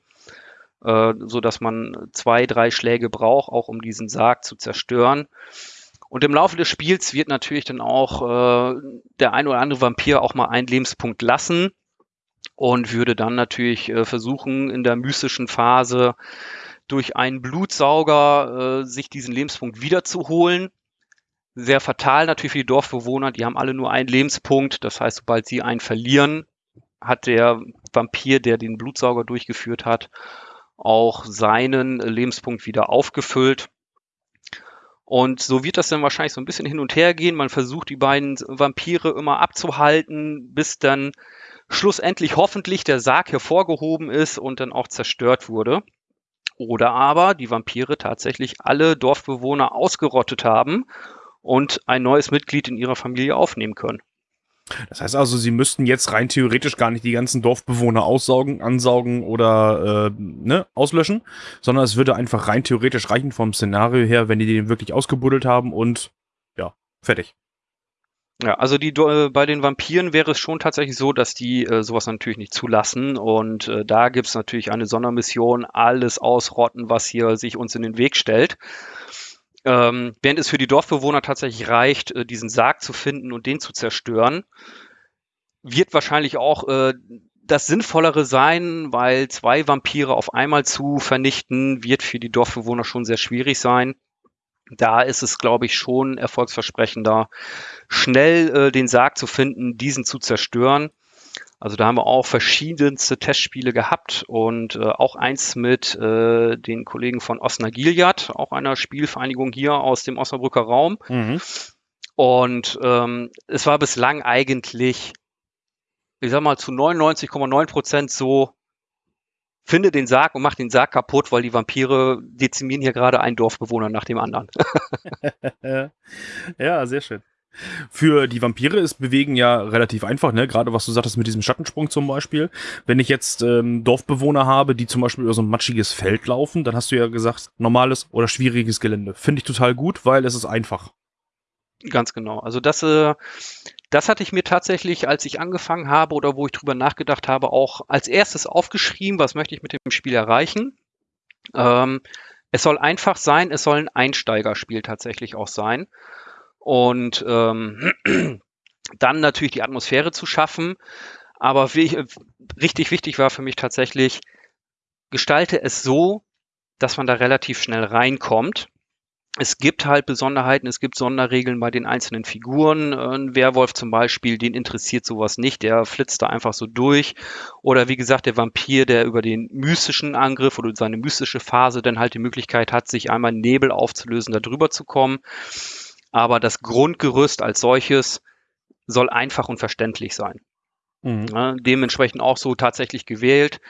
äh, so dass man zwei, drei Schläge braucht, auch um diesen Sarg zu zerstören. Und im Laufe des Spiels wird natürlich dann auch äh, der ein oder andere Vampir auch mal einen Lebenspunkt lassen und würde dann natürlich versuchen, in der mystischen Phase durch einen Blutsauger äh, sich diesen Lebenspunkt wiederzuholen. Sehr fatal natürlich für die Dorfbewohner, die haben alle nur einen Lebenspunkt. Das heißt, sobald sie einen verlieren, hat der Vampir, der den Blutsauger durchgeführt hat, auch seinen Lebenspunkt wieder aufgefüllt. Und so wird das dann wahrscheinlich so ein bisschen hin und her gehen. Man versucht die beiden Vampire immer abzuhalten, bis dann schlussendlich hoffentlich der Sarg hervorgehoben ist und dann auch zerstört wurde. Oder aber die Vampire tatsächlich alle Dorfbewohner ausgerottet haben und ein neues Mitglied in ihrer Familie aufnehmen können. Das heißt also, sie müssten jetzt rein theoretisch gar nicht die ganzen Dorfbewohner aussaugen, ansaugen oder äh, ne, auslöschen, sondern es würde einfach rein theoretisch reichen vom Szenario her, wenn die den wirklich ausgebuddelt haben und ja, fertig. Ja, also die äh, bei den Vampiren wäre es schon tatsächlich so, dass die äh, sowas natürlich nicht zulassen. Und äh, da gibt es natürlich eine Sondermission, alles ausrotten, was hier sich uns in den Weg stellt. Ähm, während es für die Dorfbewohner tatsächlich reicht, äh, diesen Sarg zu finden und den zu zerstören, wird wahrscheinlich auch äh, das Sinnvollere sein, weil zwei Vampire auf einmal zu vernichten, wird für die Dorfbewohner schon sehr schwierig sein. Da ist es, glaube ich, schon erfolgsversprechender, schnell äh, den Sarg zu finden, diesen zu zerstören. Also da haben wir auch verschiedenste Testspiele gehabt und äh, auch eins mit äh, den Kollegen von Osna Gilead, auch einer Spielvereinigung hier aus dem Osnabrücker Raum. Mhm. Und ähm, es war bislang eigentlich, ich sag mal, zu 99,9 Prozent so, finde den Sarg und mach den Sarg kaputt, weil die Vampire dezimieren hier gerade einen Dorfbewohner nach dem anderen. ja, sehr schön. Für die Vampire ist Bewegen ja relativ einfach, ne? Gerade was du sagtest mit diesem Schattensprung zum Beispiel. Wenn ich jetzt ähm, Dorfbewohner habe, die zum Beispiel über so ein matschiges Feld laufen, dann hast du ja gesagt, normales oder schwieriges Gelände. Finde ich total gut, weil es ist einfach. Ganz genau. Also das, äh, das hatte ich mir tatsächlich, als ich angefangen habe oder wo ich drüber nachgedacht habe, auch als erstes aufgeschrieben, was möchte ich mit dem Spiel erreichen. Ähm, es soll einfach sein, es soll ein Einsteigerspiel tatsächlich auch sein. Und ähm, dann natürlich die Atmosphäre zu schaffen. Aber wie, richtig wichtig war für mich tatsächlich, gestalte es so, dass man da relativ schnell reinkommt. Es gibt halt Besonderheiten, es gibt Sonderregeln bei den einzelnen Figuren. Ein Werwolf zum Beispiel, den interessiert sowas nicht, der flitzt da einfach so durch. Oder wie gesagt, der Vampir, der über den mystischen Angriff oder seine mystische Phase dann halt die Möglichkeit hat, sich einmal Nebel aufzulösen, da drüber zu kommen aber das Grundgerüst als solches soll einfach und verständlich sein. Mhm. Ja, dementsprechend auch so tatsächlich gewählt.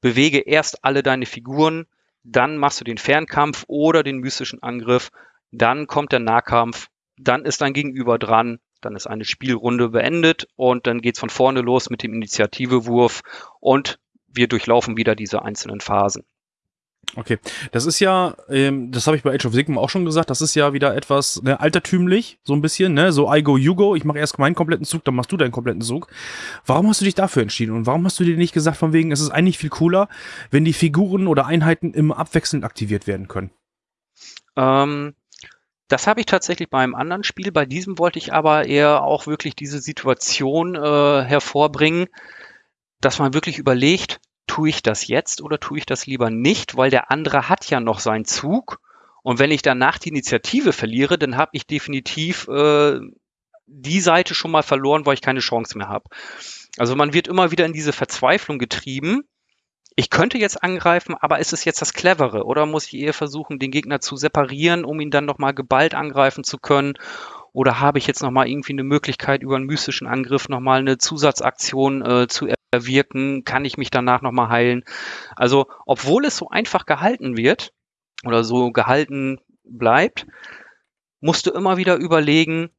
Bewege erst alle deine Figuren, dann machst du den Fernkampf oder den mystischen Angriff, dann kommt der Nahkampf, dann ist dein Gegenüber dran, dann ist eine Spielrunde beendet und dann geht's von vorne los mit dem Initiativewurf und wir durchlaufen wieder diese einzelnen Phasen. Okay, das ist ja, ähm, das habe ich bei Age of Sigmar auch schon gesagt, das ist ja wieder etwas ne, altertümlich, so ein bisschen, ne? So I go, you go, ich mache erst meinen kompletten Zug, dann machst du deinen kompletten Zug. Warum hast du dich dafür entschieden und warum hast du dir nicht gesagt, von wegen, es ist eigentlich viel cooler, wenn die Figuren oder Einheiten immer abwechselnd aktiviert werden können? Ähm, das habe ich tatsächlich bei einem anderen Spiel, bei diesem wollte ich aber eher auch wirklich diese Situation äh, hervorbringen, dass man wirklich überlegt, tue ich das jetzt oder tue ich das lieber nicht, weil der andere hat ja noch seinen Zug. Und wenn ich danach die Initiative verliere, dann habe ich definitiv äh, die Seite schon mal verloren, weil ich keine Chance mehr habe. Also man wird immer wieder in diese Verzweiflung getrieben. Ich könnte jetzt angreifen, aber ist es jetzt das Clevere? Oder muss ich eher versuchen, den Gegner zu separieren, um ihn dann nochmal geballt angreifen zu können? Oder habe ich jetzt nochmal irgendwie eine Möglichkeit, über einen mystischen Angriff nochmal eine Zusatzaktion äh, zu wirken, kann ich mich danach nochmal heilen. Also, obwohl es so einfach gehalten wird oder so gehalten bleibt, musst du immer wieder überlegen,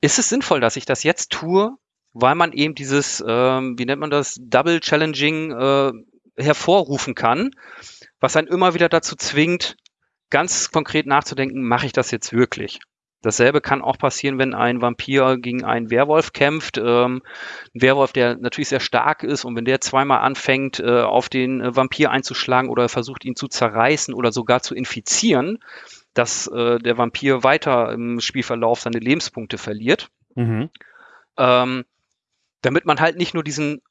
ist es sinnvoll, dass ich das jetzt tue, weil man eben dieses, ähm, wie nennt man das, Double Challenging äh, hervorrufen kann, was einen immer wieder dazu zwingt, ganz konkret nachzudenken, mache ich das jetzt wirklich? Dasselbe kann auch passieren, wenn ein Vampir gegen einen Werwolf kämpft. Ähm, ein Werwolf, der natürlich sehr stark ist und wenn der zweimal anfängt, äh, auf den äh, Vampir einzuschlagen oder versucht, ihn zu zerreißen oder sogar zu infizieren, dass äh, der Vampir weiter im Spielverlauf seine Lebenspunkte verliert. Mhm. Ähm, damit man halt nicht nur diesen,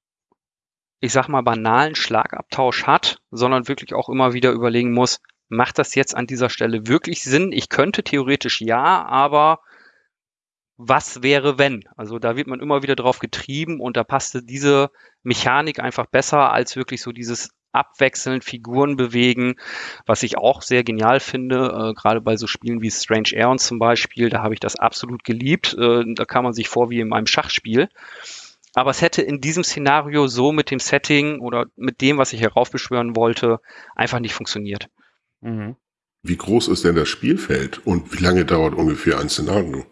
ich sag mal, banalen Schlagabtausch hat, sondern wirklich auch immer wieder überlegen muss, macht das jetzt an dieser Stelle wirklich Sinn? Ich könnte theoretisch ja, aber was wäre wenn? Also da wird man immer wieder drauf getrieben und da passte diese Mechanik einfach besser als wirklich so dieses abwechselnd Figuren bewegen, was ich auch sehr genial finde, äh, gerade bei so Spielen wie Strange Aeons zum Beispiel, da habe ich das absolut geliebt. Äh, da kam man sich vor wie in einem Schachspiel. Aber es hätte in diesem Szenario so mit dem Setting oder mit dem, was ich heraufbeschwören wollte, einfach nicht funktioniert. Mhm. Wie groß ist denn das Spielfeld und wie lange dauert ungefähr ein Szenario?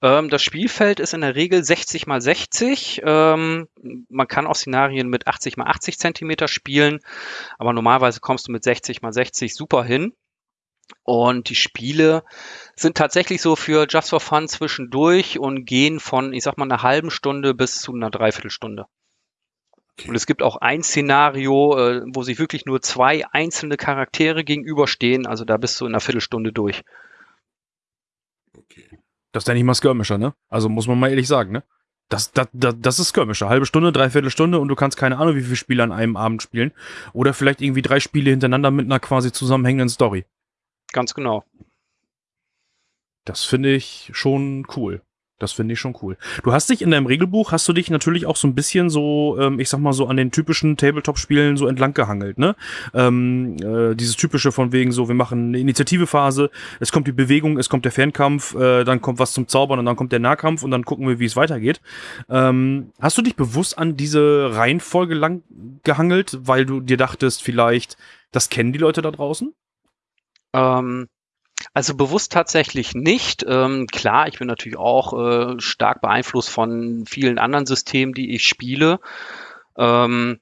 Ähm, das Spielfeld ist in der Regel 60 mal 60. Ähm, man kann auch Szenarien mit 80 mal 80 Zentimeter spielen, aber normalerweise kommst du mit 60 mal 60 super hin. Und die Spiele sind tatsächlich so für Just for Fun zwischendurch und gehen von, ich sag mal, einer halben Stunde bis zu einer Dreiviertelstunde. Und es gibt auch ein Szenario, äh, wo sich wirklich nur zwei einzelne Charaktere gegenüberstehen. Also da bist du in einer Viertelstunde durch. Okay. Das ist ja nicht mal Skirmisher, ne? Also muss man mal ehrlich sagen, ne? Das, das, das, das ist Skirmisher. Halbe Stunde, dreiviertel Stunde und du kannst keine Ahnung, wie viele Spiele an einem Abend spielen. Oder vielleicht irgendwie drei Spiele hintereinander mit einer quasi zusammenhängenden Story. Ganz genau. Das finde ich schon cool. Das finde ich schon cool. Du hast dich in deinem Regelbuch, hast du dich natürlich auch so ein bisschen so, ähm, ich sag mal so an den typischen Tabletop-Spielen so entlang gehangelt, ne? Ähm, äh, dieses typische von wegen so, wir machen eine Initiativephase, es kommt die Bewegung, es kommt der Fernkampf, äh, dann kommt was zum Zaubern und dann kommt der Nahkampf und dann gucken wir, wie es weitergeht. Ähm, hast du dich bewusst an diese Reihenfolge lang gehangelt, weil du dir dachtest, vielleicht, das kennen die Leute da draußen? Ähm, also bewusst tatsächlich nicht. Ähm, klar, ich bin natürlich auch äh, stark beeinflusst von vielen anderen Systemen, die ich spiele. Ähm,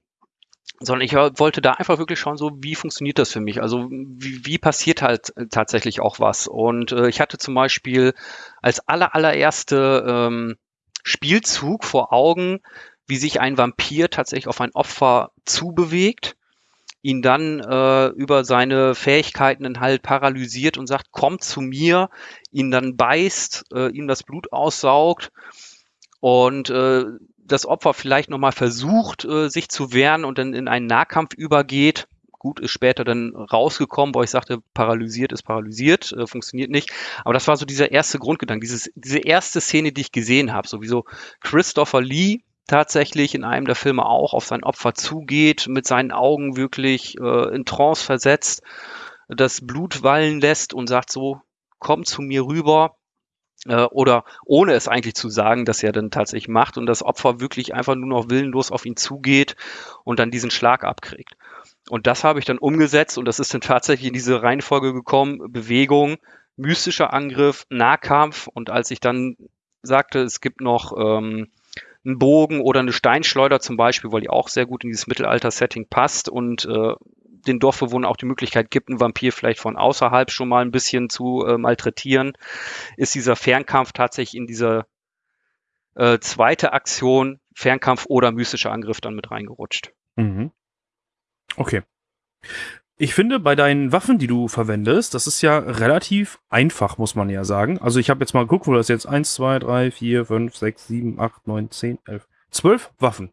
sondern ich wollte da einfach wirklich schauen, so wie funktioniert das für mich? Also wie, wie passiert halt tatsächlich auch was? Und äh, ich hatte zum Beispiel als aller allererste ähm, Spielzug vor Augen, wie sich ein Vampir tatsächlich auf ein Opfer zubewegt ihn dann äh, über seine Fähigkeiten dann halt paralysiert und sagt, komm zu mir, ihn dann beißt, äh, ihm das Blut aussaugt und äh, das Opfer vielleicht nochmal versucht, äh, sich zu wehren und dann in einen Nahkampf übergeht. Gut, ist später dann rausgekommen, wo ich sagte, paralysiert ist paralysiert, äh, funktioniert nicht. Aber das war so dieser erste Grundgedanke, dieses, diese erste Szene, die ich gesehen habe. Sowieso Christopher Lee, tatsächlich in einem der Filme auch auf sein Opfer zugeht, mit seinen Augen wirklich äh, in Trance versetzt, das Blut wallen lässt und sagt so, komm zu mir rüber. Äh, oder ohne es eigentlich zu sagen, dass er dann tatsächlich macht und das Opfer wirklich einfach nur noch willenlos auf ihn zugeht und dann diesen Schlag abkriegt. Und das habe ich dann umgesetzt und das ist dann tatsächlich in diese Reihenfolge gekommen, Bewegung, mystischer Angriff, Nahkampf und als ich dann sagte, es gibt noch ähm, einen Bogen oder eine Steinschleuder zum Beispiel, weil die auch sehr gut in dieses Mittelalter-Setting passt und äh, den Dorfbewohnern auch die Möglichkeit gibt, einen Vampir vielleicht von außerhalb schon mal ein bisschen zu äh, malträtieren, ist dieser Fernkampf tatsächlich in diese äh, zweite Aktion, Fernkampf oder mystischer Angriff dann mit reingerutscht. Mhm. Okay. Ich finde, bei deinen Waffen, die du verwendest, das ist ja relativ einfach, muss man ja sagen. Also ich habe jetzt mal geguckt, wo das jetzt 1, 2, 3, 4, 5, 6, 7, 8, 9, 10, 11, 12 Waffen.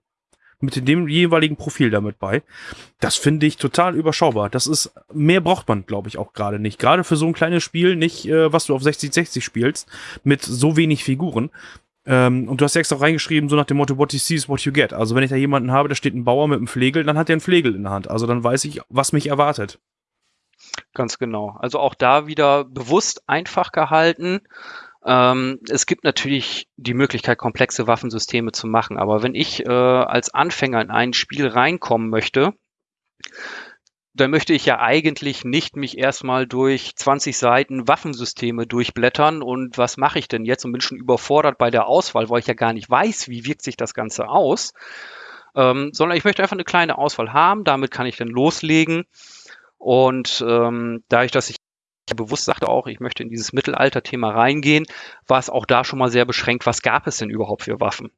Mit dem jeweiligen Profil damit bei. Das finde ich total überschaubar. Das ist, mehr braucht man, glaube ich, auch gerade nicht. Gerade für so ein kleines Spiel, nicht, äh, was du auf 60-60 spielst, mit so wenig Figuren. Ähm, und du hast ja extra reingeschrieben, so nach dem Motto, what you see is what you get. Also wenn ich da jemanden habe, da steht ein Bauer mit einem Flegel, dann hat er einen Flegel in der Hand. Also dann weiß ich, was mich erwartet. Ganz genau. Also auch da wieder bewusst einfach gehalten. Ähm, es gibt natürlich die Möglichkeit, komplexe Waffensysteme zu machen. Aber wenn ich äh, als Anfänger in ein Spiel reinkommen möchte, dann möchte ich ja eigentlich nicht mich erstmal durch 20 Seiten Waffensysteme durchblättern und was mache ich denn jetzt und bin schon überfordert bei der Auswahl, weil ich ja gar nicht weiß, wie wirkt sich das Ganze aus, ähm, sondern ich möchte einfach eine kleine Auswahl haben, damit kann ich dann loslegen und ähm, dadurch, dass ich bewusst sagte auch, ich möchte in dieses Mittelalter-Thema reingehen, war es auch da schon mal sehr beschränkt, was gab es denn überhaupt für Waffen?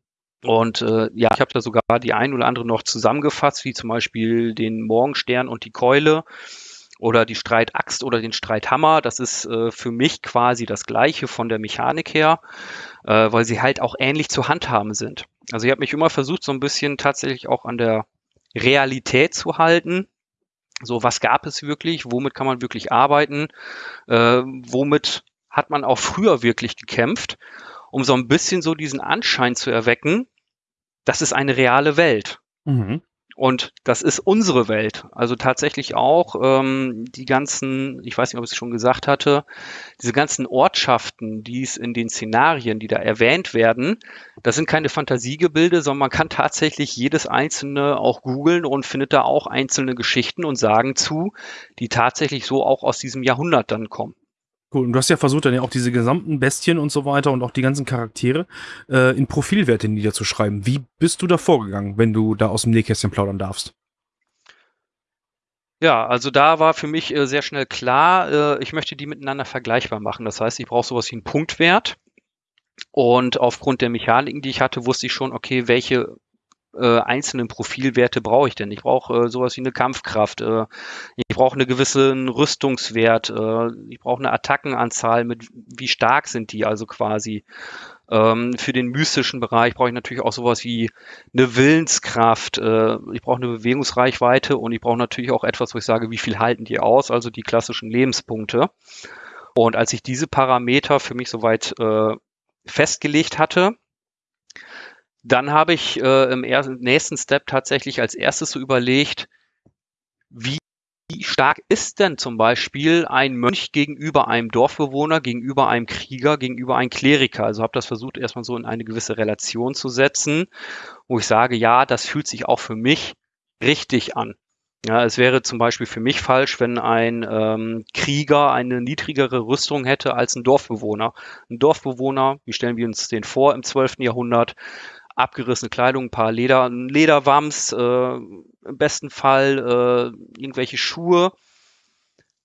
Und äh, ja, ich habe da sogar die ein oder andere noch zusammengefasst, wie zum Beispiel den Morgenstern und die Keule oder die Streitaxt oder den Streithammer. Das ist äh, für mich quasi das gleiche von der Mechanik her, äh, weil sie halt auch ähnlich zu handhaben sind. Also ich habe mich immer versucht, so ein bisschen tatsächlich auch an der Realität zu halten. So, was gab es wirklich? Womit kann man wirklich arbeiten? Äh, womit hat man auch früher wirklich gekämpft? Um so ein bisschen so diesen Anschein zu erwecken, das ist eine reale Welt. Mhm. Und das ist unsere Welt. Also tatsächlich auch ähm, die ganzen, ich weiß nicht, ob ich es schon gesagt hatte, diese ganzen Ortschaften, die es in den Szenarien, die da erwähnt werden, das sind keine Fantasiegebilde, sondern man kann tatsächlich jedes einzelne auch googeln und findet da auch einzelne Geschichten und Sagen zu, die tatsächlich so auch aus diesem Jahrhundert dann kommen. Cool. Und du hast ja versucht, dann ja auch diese gesamten Bestien und so weiter und auch die ganzen Charaktere äh, in Profilwerte niederzuschreiben. Wie bist du da vorgegangen, wenn du da aus dem Nähkästchen plaudern darfst? Ja, also da war für mich äh, sehr schnell klar, äh, ich möchte die miteinander vergleichbar machen. Das heißt, ich brauche sowas wie einen Punktwert. Und aufgrund der Mechaniken, die ich hatte, wusste ich schon, okay, welche äh, einzelnen Profilwerte brauche ich denn? Ich brauche äh, sowas wie eine Kampfkraft, äh, ich brauche eine gewisse Rüstungswert, äh, ich brauche eine Attackenanzahl mit wie stark sind die also quasi. Ähm, für den mystischen Bereich brauche ich natürlich auch sowas wie eine Willenskraft, äh, ich brauche eine Bewegungsreichweite und ich brauche natürlich auch etwas, wo ich sage, wie viel halten die aus, also die klassischen Lebenspunkte. Und als ich diese Parameter für mich soweit festgelegt hatte, dann habe ich äh, im ersten, nächsten Step tatsächlich als erstes so überlegt, wie stark ist denn zum Beispiel ein Mönch gegenüber einem Dorfbewohner, gegenüber einem Krieger, gegenüber einem Kleriker? Also habe das versucht, erstmal so in eine gewisse Relation zu setzen, wo ich sage, ja, das fühlt sich auch für mich richtig an. Ja, es wäre zum Beispiel für mich falsch, wenn ein ähm, Krieger eine niedrigere Rüstung hätte als ein Dorfbewohner. Ein Dorfbewohner, wie stellen wir uns den vor im 12. Jahrhundert, abgerissene Kleidung, ein paar Leder, Lederwams, äh, im besten Fall äh, irgendwelche Schuhe,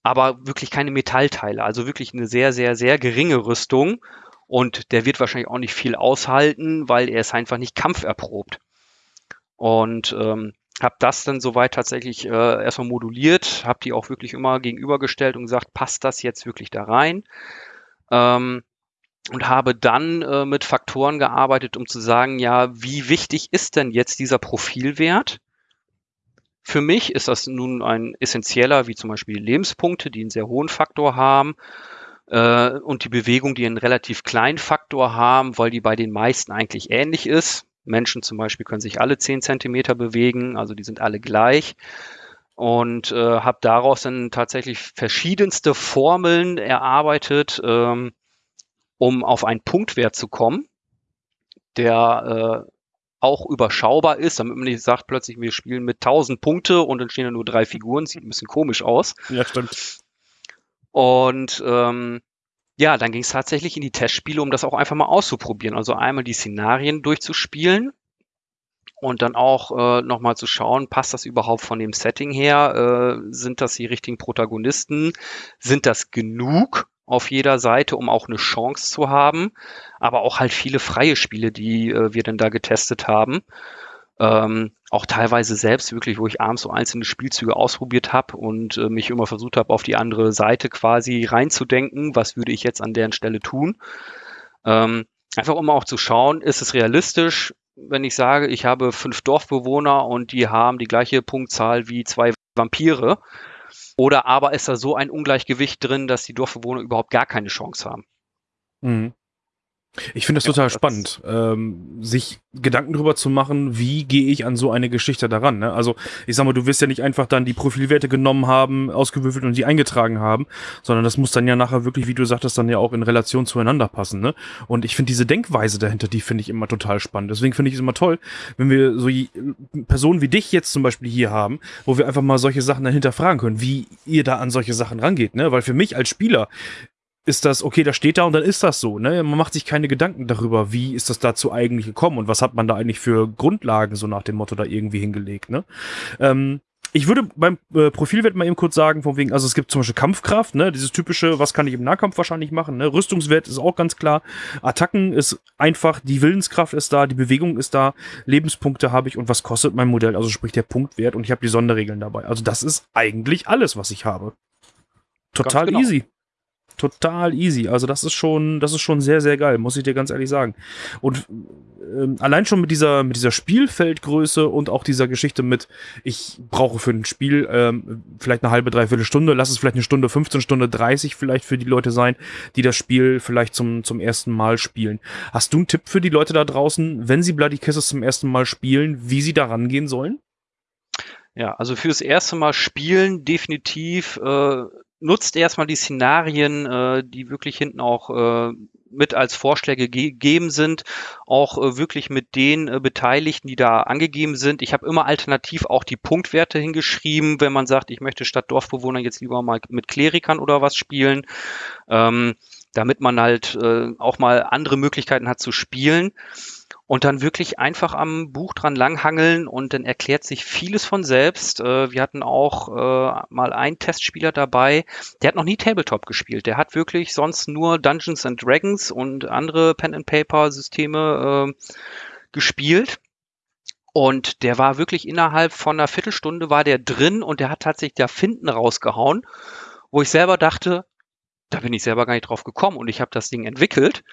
aber wirklich keine Metallteile, also wirklich eine sehr, sehr, sehr geringe Rüstung. Und der wird wahrscheinlich auch nicht viel aushalten, weil er ist einfach nicht kampferprobt. Und ähm, habe das dann soweit tatsächlich äh, erstmal moduliert, habe die auch wirklich immer gegenübergestellt und gesagt, passt das jetzt wirklich da rein? Ähm, und habe dann äh, mit Faktoren gearbeitet, um zu sagen, ja, wie wichtig ist denn jetzt dieser Profilwert? Für mich ist das nun ein essentieller, wie zum Beispiel Lebenspunkte, die einen sehr hohen Faktor haben äh, und die Bewegung, die einen relativ kleinen Faktor haben, weil die bei den meisten eigentlich ähnlich ist. Menschen zum Beispiel können sich alle 10 Zentimeter bewegen, also die sind alle gleich und äh, habe daraus dann tatsächlich verschiedenste Formeln erarbeitet, ähm, um auf einen Punktwert zu kommen, der äh, auch überschaubar ist, damit man nicht sagt, plötzlich wir spielen mit 1000 Punkte und dann stehen da nur drei Figuren, sieht ein bisschen komisch aus. Ja, stimmt. Und ähm, ja, dann ging es tatsächlich in die Testspiele, um das auch einfach mal auszuprobieren. Also einmal die Szenarien durchzuspielen und dann auch äh, nochmal zu schauen, passt das überhaupt von dem Setting her? Äh, sind das die richtigen Protagonisten? Sind das genug? Auf jeder Seite, um auch eine Chance zu haben, aber auch halt viele freie Spiele, die äh, wir dann da getestet haben. Ähm, auch teilweise selbst wirklich, wo ich abends so einzelne Spielzüge ausprobiert habe und äh, mich immer versucht habe, auf die andere Seite quasi reinzudenken, was würde ich jetzt an deren Stelle tun. Ähm, einfach um auch zu schauen, ist es realistisch, wenn ich sage, ich habe fünf Dorfbewohner und die haben die gleiche Punktzahl wie zwei Vampire oder aber ist da so ein Ungleichgewicht drin, dass die Dorfbewohner überhaupt gar keine Chance haben. Mhm. Ich finde das ja, total spannend, ähm, sich Gedanken darüber zu machen, wie gehe ich an so eine Geschichte daran. Ne? Also ich sag mal, du wirst ja nicht einfach dann die Profilwerte genommen haben, ausgewürfelt und die eingetragen haben, sondern das muss dann ja nachher wirklich, wie du sagtest, dann ja auch in Relation zueinander passen. Ne? Und ich finde diese Denkweise dahinter, die finde ich immer total spannend. Deswegen finde ich es immer toll, wenn wir so Personen wie dich jetzt zum Beispiel hier haben, wo wir einfach mal solche Sachen dahinter fragen können, wie ihr da an solche Sachen rangeht. Ne? Weil für mich als Spieler ist das, okay, da steht da und dann ist das so. Ne? Man macht sich keine Gedanken darüber, wie ist das dazu eigentlich gekommen und was hat man da eigentlich für Grundlagen so nach dem Motto da irgendwie hingelegt. Ne? Ähm, ich würde beim äh, Profilwert mal eben kurz sagen, von wegen, also es gibt zum Beispiel Kampfkraft, ne, dieses typische, was kann ich im Nahkampf wahrscheinlich machen, ne, Rüstungswert ist auch ganz klar, Attacken ist einfach, die Willenskraft ist da, die Bewegung ist da, Lebenspunkte habe ich und was kostet mein Modell, also sprich der Punktwert und ich habe die Sonderregeln dabei. Also das ist eigentlich alles, was ich habe. Total genau. easy total easy. Also das ist schon, das ist schon sehr, sehr geil, muss ich dir ganz ehrlich sagen. Und ähm, allein schon mit dieser, mit dieser Spielfeldgröße und auch dieser Geschichte mit, ich brauche für ein Spiel ähm, vielleicht eine halbe, dreiviertel Stunde, lass es vielleicht eine Stunde, 15 Stunde 30 vielleicht für die Leute sein, die das Spiel vielleicht zum, zum ersten Mal spielen. Hast du einen Tipp für die Leute da draußen, wenn sie Bloody Kisses zum ersten Mal spielen, wie sie da rangehen sollen? Ja, also fürs erste Mal spielen definitiv äh, nutzt erstmal die Szenarien, äh, die wirklich hinten auch äh, mit als Vorschläge gegeben sind, auch äh, wirklich mit den äh, Beteiligten, die da angegeben sind. Ich habe immer alternativ auch die Punktwerte hingeschrieben, wenn man sagt, ich möchte statt Dorfbewohner jetzt lieber mal mit Klerikern oder was spielen, ähm, damit man halt äh, auch mal andere Möglichkeiten hat zu spielen und dann wirklich einfach am Buch dran langhangeln und dann erklärt sich vieles von selbst. Äh, wir hatten auch äh, mal einen Testspieler dabei, der hat noch nie Tabletop gespielt. Der hat wirklich sonst nur Dungeons and Dragons und andere Pen-and-Paper-Systeme äh, gespielt. Und der war wirklich innerhalb von einer Viertelstunde war der drin und der hat tatsächlich da Finden rausgehauen, wo ich selber dachte, da bin ich selber gar nicht drauf gekommen und ich habe das Ding entwickelt.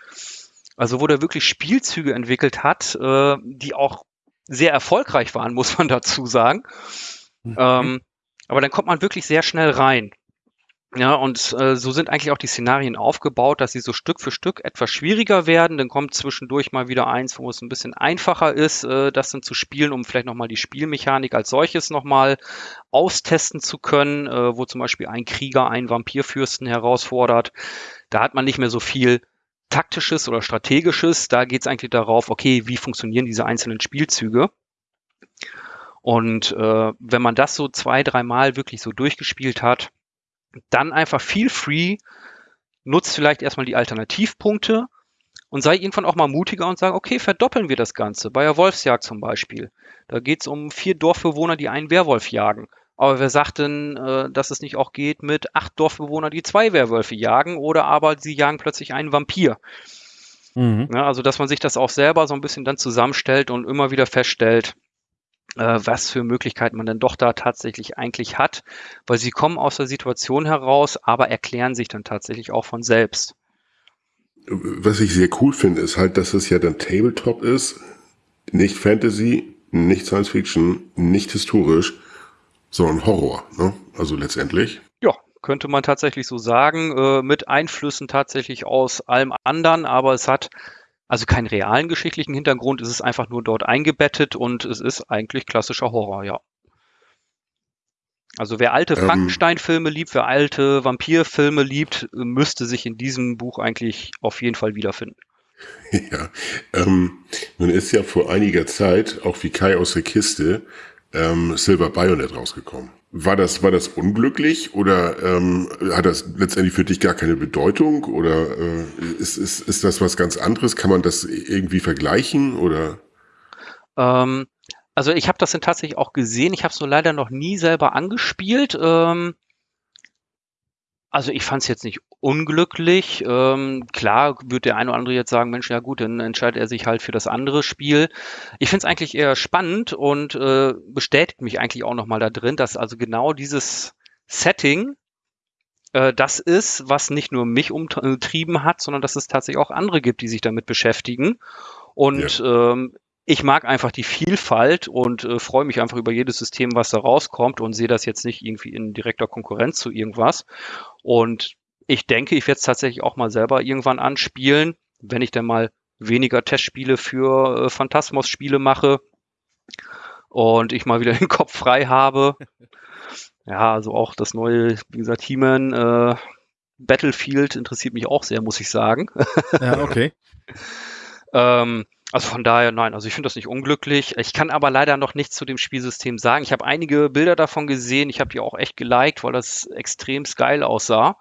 Also wo der wirklich Spielzüge entwickelt hat, äh, die auch sehr erfolgreich waren, muss man dazu sagen. Mhm. Ähm, aber dann kommt man wirklich sehr schnell rein. Ja, und äh, so sind eigentlich auch die Szenarien aufgebaut, dass sie so Stück für Stück etwas schwieriger werden. Dann kommt zwischendurch mal wieder eins, wo es ein bisschen einfacher ist, äh, das dann zu spielen, um vielleicht nochmal die Spielmechanik als solches nochmal austesten zu können, äh, wo zum Beispiel ein Krieger einen Vampirfürsten herausfordert. Da hat man nicht mehr so viel taktisches oder strategisches. Da geht es eigentlich darauf, okay, wie funktionieren diese einzelnen Spielzüge. Und äh, wenn man das so zwei, dreimal wirklich so durchgespielt hat, dann einfach feel free, nutzt vielleicht erstmal die Alternativpunkte und sei irgendwann auch mal mutiger und sag, okay, verdoppeln wir das Ganze. Bei der Wolfsjagd zum Beispiel. Da geht es um vier Dorfbewohner, die einen Werwolf jagen. Aber wer sagt denn, äh, dass es nicht auch geht mit acht Dorfbewohnern, die zwei Werwölfe jagen oder aber sie jagen plötzlich einen Vampir? Mhm. Ja, also, dass man sich das auch selber so ein bisschen dann zusammenstellt und immer wieder feststellt, äh, was für Möglichkeiten man denn doch da tatsächlich eigentlich hat, weil sie kommen aus der Situation heraus, aber erklären sich dann tatsächlich auch von selbst. Was ich sehr cool finde, ist halt, dass es ja dann Tabletop ist, nicht Fantasy, nicht Science Fiction, nicht historisch, sondern Horror, ne? Also letztendlich. Ja, könnte man tatsächlich so sagen, äh, mit Einflüssen tatsächlich aus allem anderen, aber es hat also keinen realen geschichtlichen Hintergrund, es ist einfach nur dort eingebettet und es ist eigentlich klassischer Horror, ja. Also wer alte ähm, Frankenstein-Filme liebt, wer alte Vampir-Filme liebt, müsste sich in diesem Buch eigentlich auf jeden Fall wiederfinden. Ja, ähm, nun ist ja vor einiger Zeit auch wie Kai aus der Kiste ähm, Silver Bayonet rausgekommen. War das, war das unglücklich oder ähm, hat das letztendlich für dich gar keine Bedeutung oder äh, ist, ist, ist das was ganz anderes? Kann man das irgendwie vergleichen oder? Ähm, also ich habe das dann tatsächlich auch gesehen. Ich habe es nur leider noch nie selber angespielt. Ähm, also ich fand es jetzt nicht unglücklich. Ähm, klar wird der eine oder andere jetzt sagen, Mensch, ja gut, dann entscheidet er sich halt für das andere Spiel. Ich finde es eigentlich eher spannend und äh, bestätigt mich eigentlich auch nochmal da drin, dass also genau dieses Setting äh, das ist, was nicht nur mich umtrieben hat, sondern dass es tatsächlich auch andere gibt, die sich damit beschäftigen. Und ja. ähm, ich mag einfach die Vielfalt und äh, freue mich einfach über jedes System, was da rauskommt und sehe das jetzt nicht irgendwie in direkter Konkurrenz zu irgendwas. Und ich denke, ich werde es tatsächlich auch mal selber irgendwann anspielen, wenn ich dann mal weniger Testspiele für äh, Phantasmos-Spiele mache und ich mal wieder den Kopf frei habe. Ja, also auch das neue, wie gesagt, He-Man äh, Battlefield interessiert mich auch sehr, muss ich sagen. Ja, okay. ähm, also von daher, nein, also ich finde das nicht unglücklich. Ich kann aber leider noch nichts zu dem Spielsystem sagen. Ich habe einige Bilder davon gesehen. Ich habe die auch echt geliked, weil das extrem geil aussah.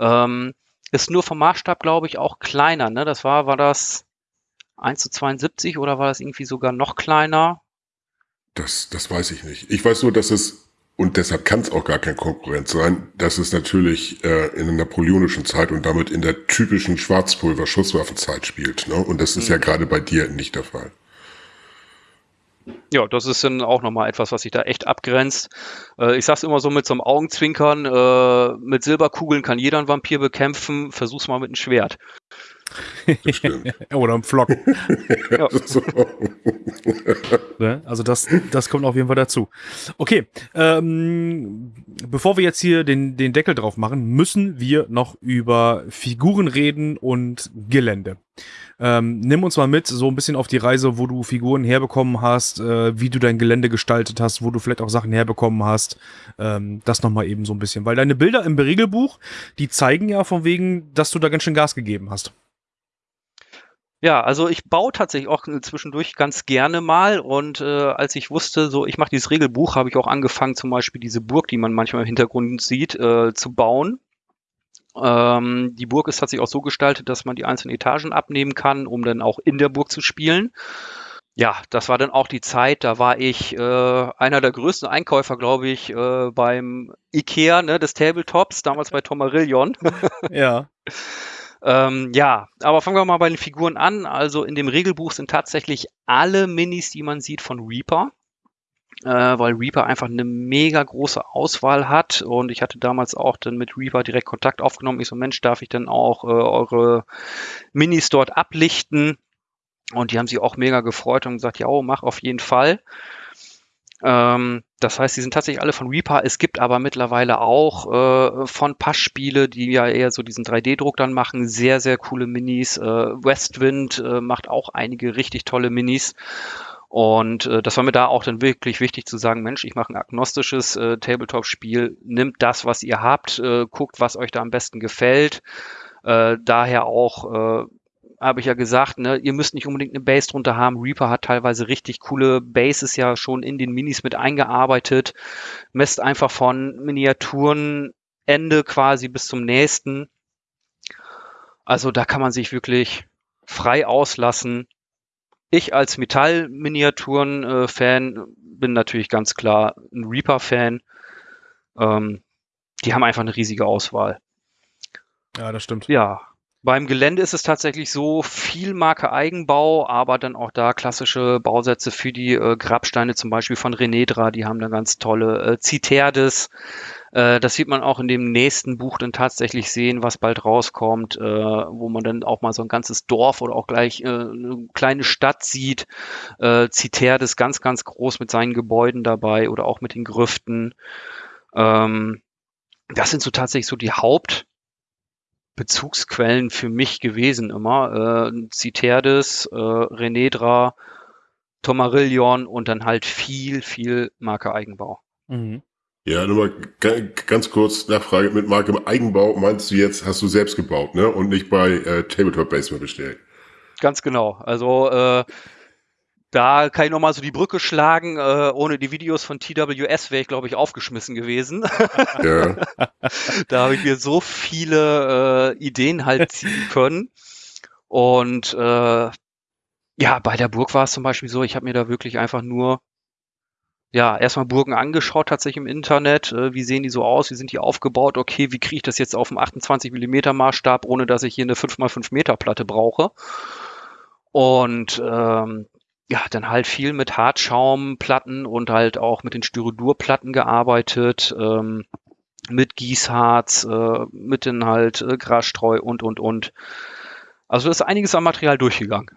Ähm, ist nur vom Maßstab, glaube ich, auch kleiner. Ne? Das war, war das 1 zu 72 oder war das irgendwie sogar noch kleiner? Das, das weiß ich nicht. Ich weiß nur, dass es und deshalb kann es auch gar kein Konkurrent sein, dass es natürlich äh, in der napoleonischen Zeit und damit in der typischen Schwarzpulver-Schusswaffenzeit spielt. Ne? Und das ist mhm. ja gerade bei dir nicht der Fall. Ja, das ist dann auch nochmal etwas, was sich da echt abgrenzt. Äh, ich sag's immer so mit so einem Augenzwinkern, äh, mit Silberkugeln kann jeder einen Vampir bekämpfen, versuch's mal mit einem Schwert. Oder ein Flock. ja. Ne? also das, das kommt auf jeden Fall dazu. Okay, ähm, bevor wir jetzt hier den, den Deckel drauf machen, müssen wir noch über Figuren reden und Gelände. Ähm, nimm uns mal mit, so ein bisschen auf die Reise, wo du Figuren herbekommen hast, äh, wie du dein Gelände gestaltet hast, wo du vielleicht auch Sachen herbekommen hast. Ähm, das nochmal eben so ein bisschen. Weil deine Bilder im Regelbuch, die zeigen ja von wegen, dass du da ganz schön Gas gegeben hast. Ja, also ich baue tatsächlich auch zwischendurch ganz gerne mal und äh, als ich wusste, so ich mache dieses Regelbuch, habe ich auch angefangen, zum Beispiel diese Burg, die man manchmal im Hintergrund sieht, äh, zu bauen. Ähm, die Burg ist tatsächlich auch so gestaltet, dass man die einzelnen Etagen abnehmen kann, um dann auch in der Burg zu spielen. Ja, das war dann auch die Zeit, da war ich äh, einer der größten Einkäufer, glaube ich, äh, beim Ikea ne, des Tabletops, damals bei Tomarillion. ja. Ähm, ja, aber fangen wir mal bei den Figuren an. Also in dem Regelbuch sind tatsächlich alle Minis, die man sieht, von Reaper. Äh, weil Reaper einfach eine mega große Auswahl hat und ich hatte damals auch dann mit Reaper direkt Kontakt aufgenommen. Ich so, Mensch, darf ich denn auch äh, eure Minis dort ablichten? Und die haben sich auch mega gefreut und gesagt, ja, oh, mach auf jeden Fall. Ähm, das heißt, die sind tatsächlich alle von Reaper. Es gibt aber mittlerweile auch äh, von Passspiele, die ja eher so diesen 3D-Druck dann machen, sehr, sehr coole Minis. Äh, Westwind äh, macht auch einige richtig tolle Minis. Und äh, das war mir da auch dann wirklich wichtig zu sagen, Mensch, ich mache ein agnostisches äh, Tabletop-Spiel, nimmt das, was ihr habt, äh, guckt, was euch da am besten gefällt. Äh, daher auch äh, habe ich ja gesagt, ne, ihr müsst nicht unbedingt eine Base drunter haben. Reaper hat teilweise richtig coole Bases ja schon in den Minis mit eingearbeitet. Messt einfach von Miniaturenende quasi bis zum nächsten. Also da kann man sich wirklich frei auslassen. Ich als Metall-Miniaturen-Fan äh, bin natürlich ganz klar ein Reaper-Fan. Ähm, die haben einfach eine riesige Auswahl. Ja, das stimmt. Ja, beim Gelände ist es tatsächlich so viel Marke Eigenbau, aber dann auch da klassische Bausätze für die äh, Grabsteine, zum Beispiel von Renedra, die haben da ganz tolle äh, Citerdes. Äh, das sieht man auch in dem nächsten Buch dann tatsächlich sehen, was bald rauskommt, äh, wo man dann auch mal so ein ganzes Dorf oder auch gleich äh, eine kleine Stadt sieht. Äh, Citerdes ganz, ganz groß mit seinen Gebäuden dabei oder auch mit den Grüften. Ähm, das sind so tatsächlich so die Haupt- Bezugsquellen für mich gewesen immer. Äh, Citerdes, äh, Renedra, Tomarillion und dann halt viel, viel Marke Eigenbau. Mhm. Ja, nur mal ganz kurz Nachfrage mit Marke Eigenbau meinst du jetzt, hast du selbst gebaut, ne? Und nicht bei äh, Tabletop Basement bestellt. Ganz genau. Also äh, da kann ich nochmal so die Brücke schlagen. Äh, ohne die Videos von TWS wäre ich, glaube ich, aufgeschmissen gewesen. Ja. da habe ich mir so viele äh, Ideen halt ziehen können. Und äh, ja, bei der Burg war es zum Beispiel so, ich habe mir da wirklich einfach nur ja, erstmal Burgen angeschaut, tatsächlich im Internet. Äh, wie sehen die so aus? Wie sind die aufgebaut? Okay, wie kriege ich das jetzt auf dem 28 mm Maßstab, ohne dass ich hier eine 5x5 Meter Platte brauche? Und ähm, ja, dann halt viel mit Hartschaumplatten und halt auch mit den Styrodurplatten gearbeitet, ähm, mit Gießharz, äh, mit den halt äh, Grasstreu und, und, und. Also ist einiges an Material durchgegangen.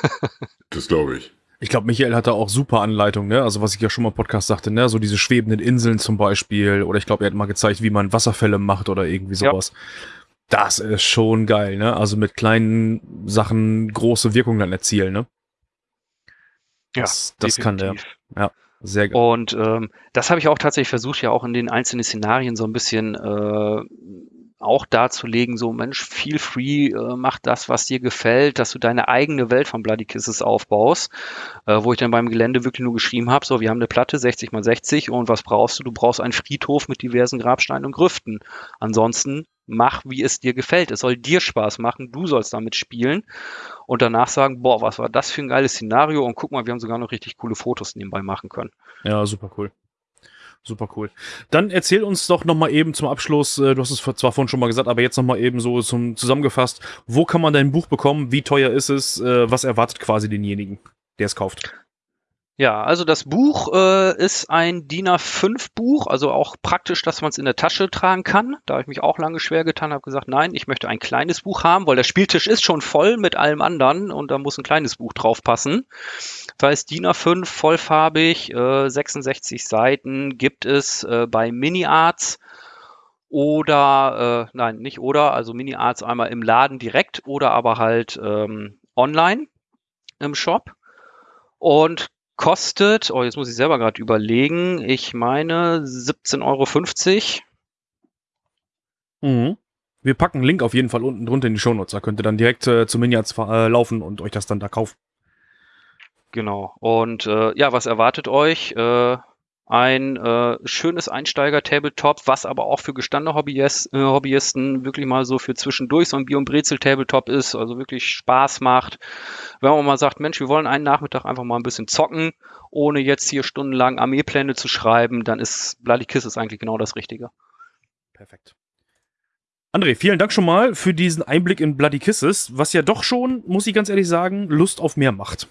das glaube ich. Ich glaube, Michael hatte auch super Anleitungen, ne? Also was ich ja schon mal im Podcast sagte, ne? So diese schwebenden Inseln zum Beispiel. Oder ich glaube, er hat mal gezeigt, wie man Wasserfälle macht oder irgendwie sowas. Ja. Das ist schon geil, ne? Also mit kleinen Sachen große Wirkung dann erzielen, ne? Das, ja, das kann der. Ja, sehr geil. Und ähm, das habe ich auch tatsächlich versucht, ja auch in den einzelnen Szenarien so ein bisschen äh, auch darzulegen, so Mensch, feel free, äh, mach das, was dir gefällt, dass du deine eigene Welt von Bloody Kisses aufbaust, äh, wo ich dann beim Gelände wirklich nur geschrieben habe, so, wir haben eine Platte 60 mal 60 und was brauchst du? Du brauchst einen Friedhof mit diversen Grabsteinen und Grüften. Ansonsten mach, wie es dir gefällt. Es soll dir Spaß machen, du sollst damit spielen und danach sagen, boah, was war das für ein geiles Szenario und guck mal, wir haben sogar noch richtig coole Fotos nebenbei machen können. Ja, super cool. Super cool. Dann erzähl uns doch nochmal eben zum Abschluss, äh, du hast es zwar vorhin schon mal gesagt, aber jetzt nochmal eben so zum zusammengefasst, wo kann man dein Buch bekommen, wie teuer ist es, äh, was erwartet quasi denjenigen, der es kauft? Ja, also das Buch äh, ist ein DIN A5 Buch, also auch praktisch, dass man es in der Tasche tragen kann. Da habe ich mich auch lange schwer getan, habe gesagt, nein, ich möchte ein kleines Buch haben, weil der Spieltisch ist schon voll mit allem anderen und da muss ein kleines Buch drauf passen. Das heißt, DIN A5 vollfarbig, äh, 66 Seiten gibt es äh, bei Mini Arts oder, äh, nein, nicht oder, also Mini Arts einmal im Laden direkt oder aber halt ähm, online im Shop. Und kostet, oh, jetzt muss ich selber gerade überlegen, ich meine 17,50 Euro. Mhm. Wir packen einen Link auf jeden Fall unten drunter in die Shownotes. Da könnt ihr dann direkt äh, zu Minions äh, laufen und euch das dann da kaufen. Genau. Und äh, ja, was erwartet euch? Äh, ein äh, schönes Einsteiger-Tabletop, was aber auch für gestandene Hobbyist, äh, Hobbyisten wirklich mal so für zwischendurch so ein Bier- und Brezel-Tabletop ist, also wirklich Spaß macht. Wenn man mal sagt, Mensch, wir wollen einen Nachmittag einfach mal ein bisschen zocken, ohne jetzt hier stundenlang Armeepläne zu schreiben, dann ist Bloody Kisses eigentlich genau das Richtige. Perfekt. André, vielen Dank schon mal für diesen Einblick in Bloody Kisses, was ja doch schon, muss ich ganz ehrlich sagen, Lust auf mehr macht.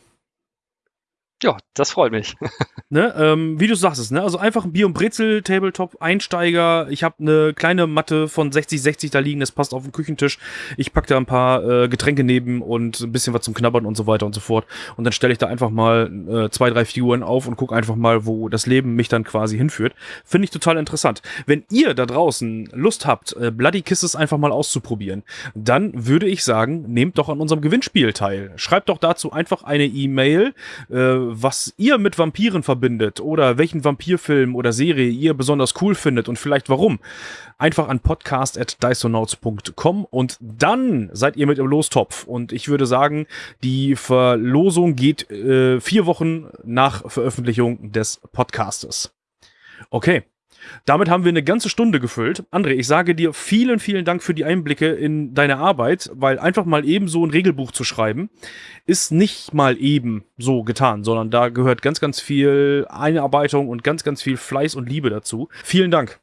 Ja, das freut mich. Ne, ähm, wie du sagst, ne? also einfach ein Bier- und Brezel-Tabletop, Einsteiger. Ich habe eine kleine Matte von 60-60 da liegen, das passt auf den Küchentisch. Ich packe da ein paar äh, Getränke neben und ein bisschen was zum Knabbern und so weiter und so fort. Und dann stelle ich da einfach mal äh, zwei, drei Figuren auf und gucke einfach mal, wo das Leben mich dann quasi hinführt. Finde ich total interessant. Wenn ihr da draußen Lust habt, äh, Bloody Kisses einfach mal auszuprobieren, dann würde ich sagen, nehmt doch an unserem Gewinnspiel teil. Schreibt doch dazu einfach eine E-Mail, äh, was ihr mit Vampiren verbindet oder welchen Vampirfilm oder Serie ihr besonders cool findet und vielleicht warum, einfach an podcast.dysonauts.com und dann seid ihr mit im Lostopf. Und ich würde sagen, die Verlosung geht äh, vier Wochen nach Veröffentlichung des Podcastes. Okay. Damit haben wir eine ganze Stunde gefüllt. André, ich sage dir vielen, vielen Dank für die Einblicke in deine Arbeit, weil einfach mal eben so ein Regelbuch zu schreiben, ist nicht mal eben so getan, sondern da gehört ganz, ganz viel Einarbeitung und ganz, ganz viel Fleiß und Liebe dazu. Vielen Dank.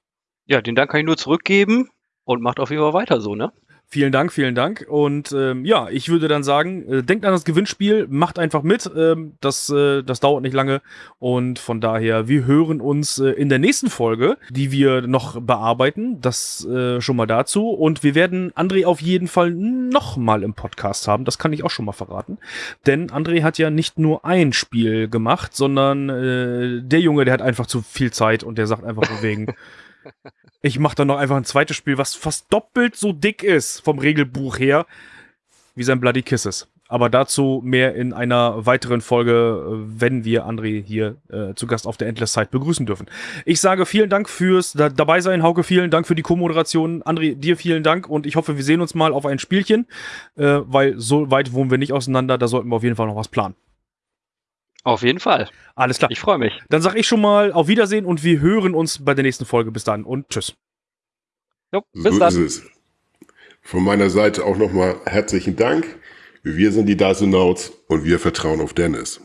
Ja, den Dank kann ich nur zurückgeben und macht auf jeden Fall weiter so, ne? Vielen Dank, vielen Dank. Und ähm, ja, ich würde dann sagen, äh, denkt an das Gewinnspiel, macht einfach mit. Ähm, das, äh, das dauert nicht lange. Und von daher, wir hören uns äh, in der nächsten Folge, die wir noch bearbeiten. Das äh, schon mal dazu. Und wir werden André auf jeden Fall nochmal im Podcast haben. Das kann ich auch schon mal verraten. Denn André hat ja nicht nur ein Spiel gemacht, sondern äh, der Junge, der hat einfach zu viel Zeit und der sagt einfach wegen. Ich mache dann noch einfach ein zweites Spiel, was fast doppelt so dick ist vom Regelbuch her, wie sein Bloody Kisses. Aber dazu mehr in einer weiteren Folge, wenn wir André hier äh, zu Gast auf der Endless Zeit begrüßen dürfen. Ich sage vielen Dank fürs da dabei sein, Hauke, vielen Dank für die Co-Moderation. André, dir vielen Dank und ich hoffe, wir sehen uns mal auf ein Spielchen, äh, weil so weit wohnen wir nicht auseinander, da sollten wir auf jeden Fall noch was planen. Auf jeden Fall. Alles klar. Ich freue mich. Dann sage ich schon mal auf Wiedersehen und wir hören uns bei der nächsten Folge. Bis dann und tschüss. Jo, bis so dann. ist es. Von meiner Seite auch nochmal herzlichen Dank. Wir sind die Dysonauts und wir vertrauen auf Dennis.